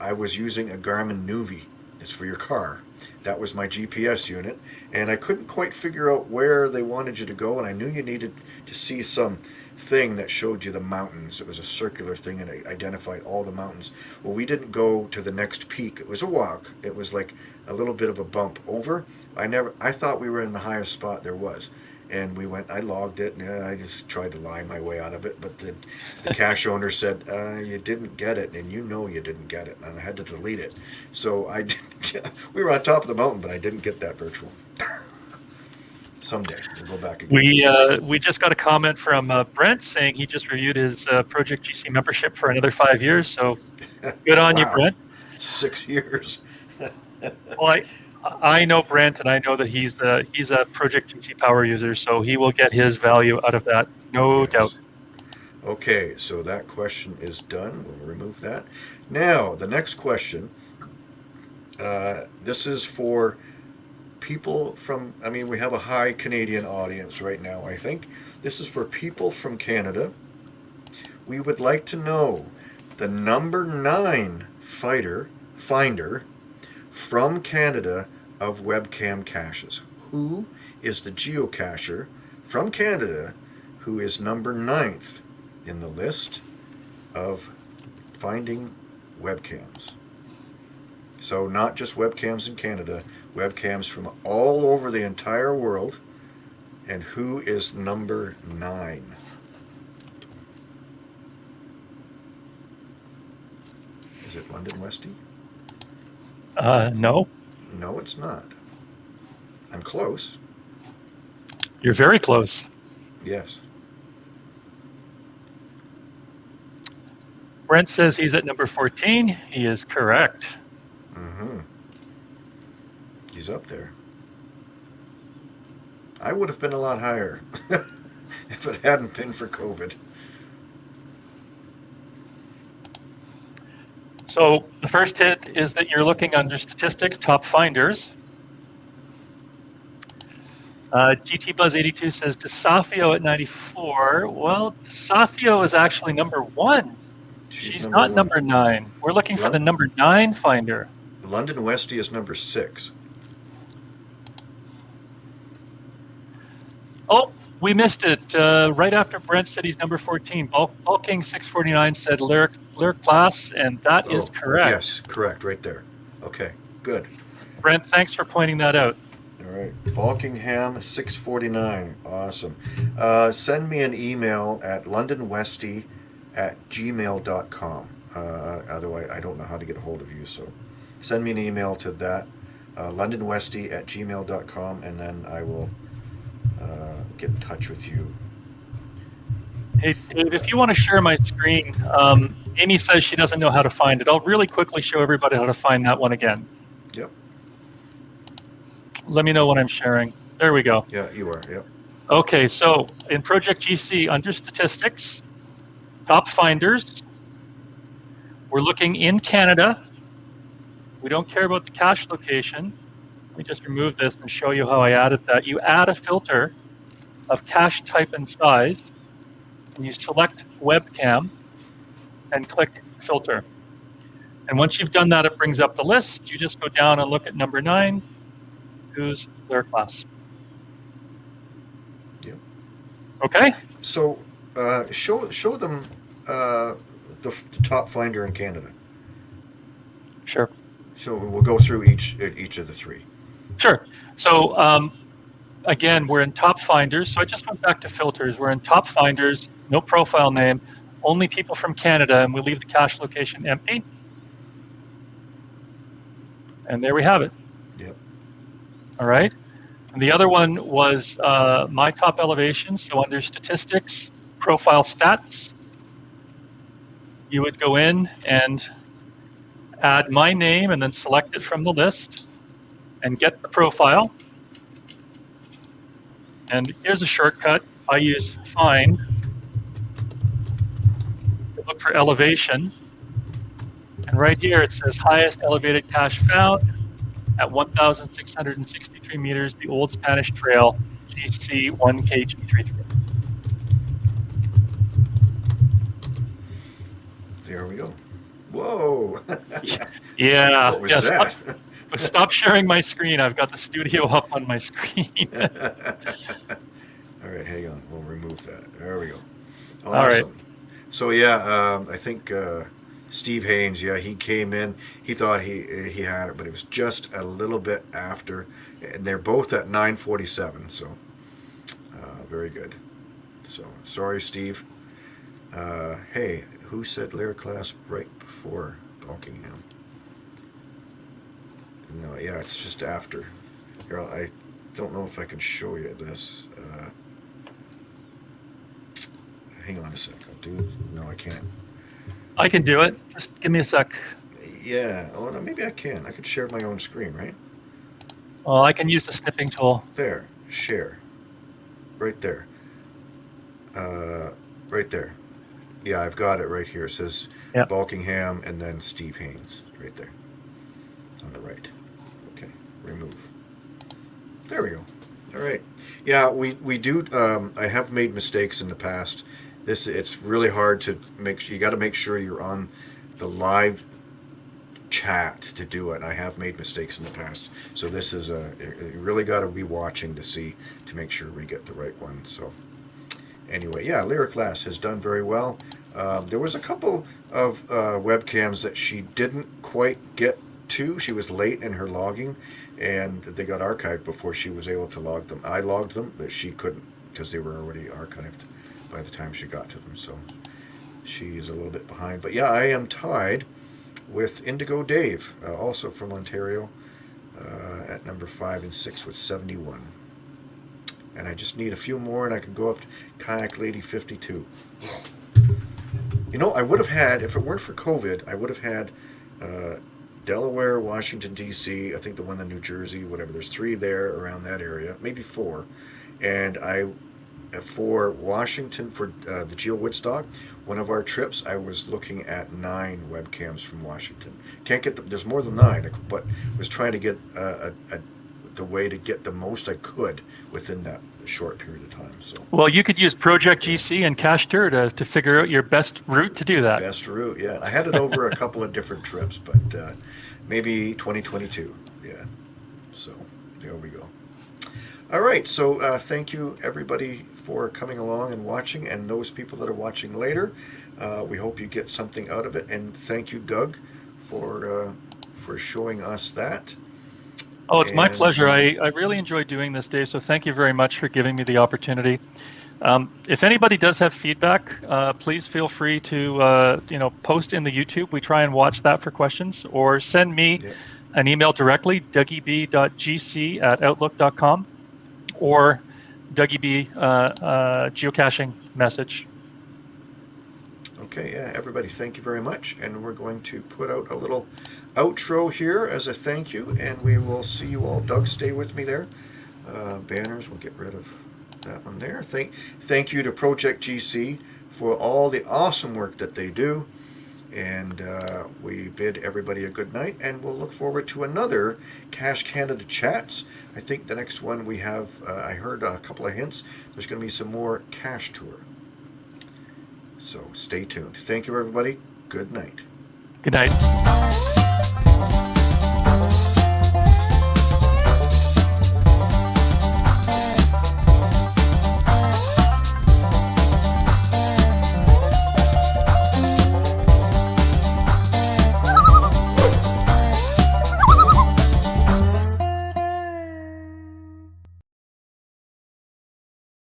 I was using a Garmin Nuvi. It's for your car. That was my GPS unit, and I couldn't quite figure out where they wanted you to go, and I knew you needed to see some thing that showed you the mountains. It was a circular thing, and it identified all the mountains. Well, we didn't go to the next peak. It was a walk. It was like a little bit of a bump over. I never. I thought we were in the highest spot there was, and we went. I logged it, and I just tried to lie my way out of it. But the the cache owner said uh, you didn't get it, and you know you didn't get it, and I had to delete it. So I didn't. Get, we were on top of the mountain, but I didn't get that virtual. Someday we'll go back again.
We uh, we just got a comment from uh, Brent saying he just reviewed his uh, Project GC membership for another five years. So good on you, Brent.
Six years.
Well, I, I know Brent, and I know that he's the he's a Project GC power user, so he will get his value out of that, no
Yes.
doubt.
Okay, so that question is done. We'll remove that. Now, the next question. Uh, this is for people from, I mean, we have a high Canadian audience right now, I think. This is for people from Canada. We would like to know the number nine fighter, finder from Canada of webcam caches. Who is the geocacher from Canada who is number ninth in the list of finding webcams? So, not just webcams in Canada, webcams from all over the entire world. And who is number nine? Is it London Westy?
Uh, no,
No, it's not. I'm close.
you're very close.
Yes.
Brent says he's at number 14. He is correct.
Mm-hmm. He's up there. I would have been a lot higher if it hadn't been for COVID.
So the first hit is that you're looking under statistics, top finders. Uh, GT Buzz 82 says Desafio at 94. Well, Desafio is actually number one. She's, not
one.
number nine. We're looking for the number nine finder.
London Westy is number six.
Oh, we missed it. Uh, right after Brent said he's number 14, Ball, Ball King 649 said lyric, Lyric Lass, and that is
Oh,
correct.
Yes, correct, right there. Okay, good.
Brent, thanks for pointing that out.
All right, Balkingham, 649. Awesome. Uh, send me an email at londonwesty at gmail.com. Uh, otherwise, I don't know how to get a hold of you, so send me an email to that, uh, londonwesty at gmail.com, and then I will uh, get in touch with you.
Hey, Dave, if you want to share my screen, um, Amy says she doesn't know how to find it. I'll really quickly show everybody how to find that one again.
Yep,
Let me know when I'm sharing. There we go.
yeah, you are, yep.
Okay, so in Project GC, under statistics, top finders, we're looking in Canada. We don't care about the cache location. Let me just remove this and show you how I added that. You add a filter of cache type and size, and you select webcam and click filter. And once you've done that, it brings up the list. You just go down and look at number nine, who's Lyric Lass.
Yep.
Okay?
So, uh, show show them uh, the, f- top finder in Canada.
Sure.
So we'll go through each each of the three.
Sure. So um, again, we're in top finders. So I just went back to filters. We're in top finders, no profile name, only people from Canada, and we leave the cache location empty. And there we have it.
Yep.
All right. And the other one was uh, my top elevation. So under statistics, profile stats, you would go in and add my name and then select it from the list and get the profile. And here's a shortcut. I use find to look for elevation. And right here it says highest elevated cache found at 1,663 meters, the Old Spanish Trail, GC 1KG33.
There we go. Whoa!
Yeah.
what was
yeah,
that?
Stop, sharing my screen. I've got the studio up on my screen.
All right, hang on. We'll remove that. There we go. Awesome.
All right.
So yeah, um, I think uh, Steve Haynes. Yeah, he came in. He thought he he had it, but it was just a little bit after. And they're both at 9:47. So uh, very good. So sorry, Steve. Uh, hey, who said Lyric Lass right before Buckingham? No, yeah, it's just after. Here, I don't know if I can show you this. Uh, hang on a sec. I'll do. No, I can't.
I can do it. Just give me a sec.
Yeah. Oh, no, maybe I can. I could share my own screen, right?
Well, I can use the snipping tool.
There. Share. Right there. Uh, right there. Yeah, I've got it right here. It says
Yep.
Balkingham and then Steve Haynes right there on the right. Remove. There we go. All right. Yeah, we we do. Um, I have made mistakes in the past. This it's really hard to make. sure You got to make sure you're on the live chat to do it. I have made mistakes in the past, so this is a you really got to be watching to see to make sure we get the right one. So anyway, yeah, Lyric Lass has done very well. Um, there was a couple of uh, webcams that she didn't quite get to. She was late in her logging, and they got archived before she was able to log them. I logged them, but she couldn't because they were already archived by the time she got to them. So she's a little bit behind. But yeah, I am tied with Indigo Dave, uh, also from Ontario, uh, at number five and six with 71. And I just need a few more, and I can go up to Kayak Lady 52. You know, I would have had, if it weren't for COVID, I would have had uh, Delaware, Washington, D.C., I think the one in New Jersey, whatever. There's three there around that area, maybe four. And I, uh, for Washington, for uh, the Geo Woodstock, one of our trips, I was looking at nine webcams from Washington. Can't get, the, there's more than nine, but was trying to get a, a, the way to get the most I could within that short period of time. So
Well, you could use Project GC and Cachetur to, to figure out your best route to do that.
best route, yeah. I had it over a couple of different trips, but uh, maybe 2022, yeah. So there we go. All right, so uh, thank you everybody for coming along and watching, and those people that are watching later. Uh, we hope you get something out of it, and thank you, Doug, for uh, for showing us that.
Oh, it's my pleasure. I, I really enjoyed doing this, Dave. So thank you very much for giving me the opportunity. Um, if anybody does have feedback, uh, please feel free to uh, you know post in the YouTube. We try and watch that for questions, or send me
Yeah.
an email directly, dougieb.gc at outlook.com, or dougieb uh, uh, geocaching message.
Okay, yeah, everybody, thank you very much. And we're going to put out a little outro here as a thank you, and we will see you all. Doug, stay with me there. Uh, banners, we'll get rid of that one there. Thank, thank you to Project GC for all the awesome work that they do. And uh, we bid everybody a good night, and we'll look forward to another Cache Canada Chats. I think the next one we have, uh, I heard a couple of hints, there's going to be some more Cachetur. So stay tuned. Thank you, everybody. Good night.
Good night. Thank you.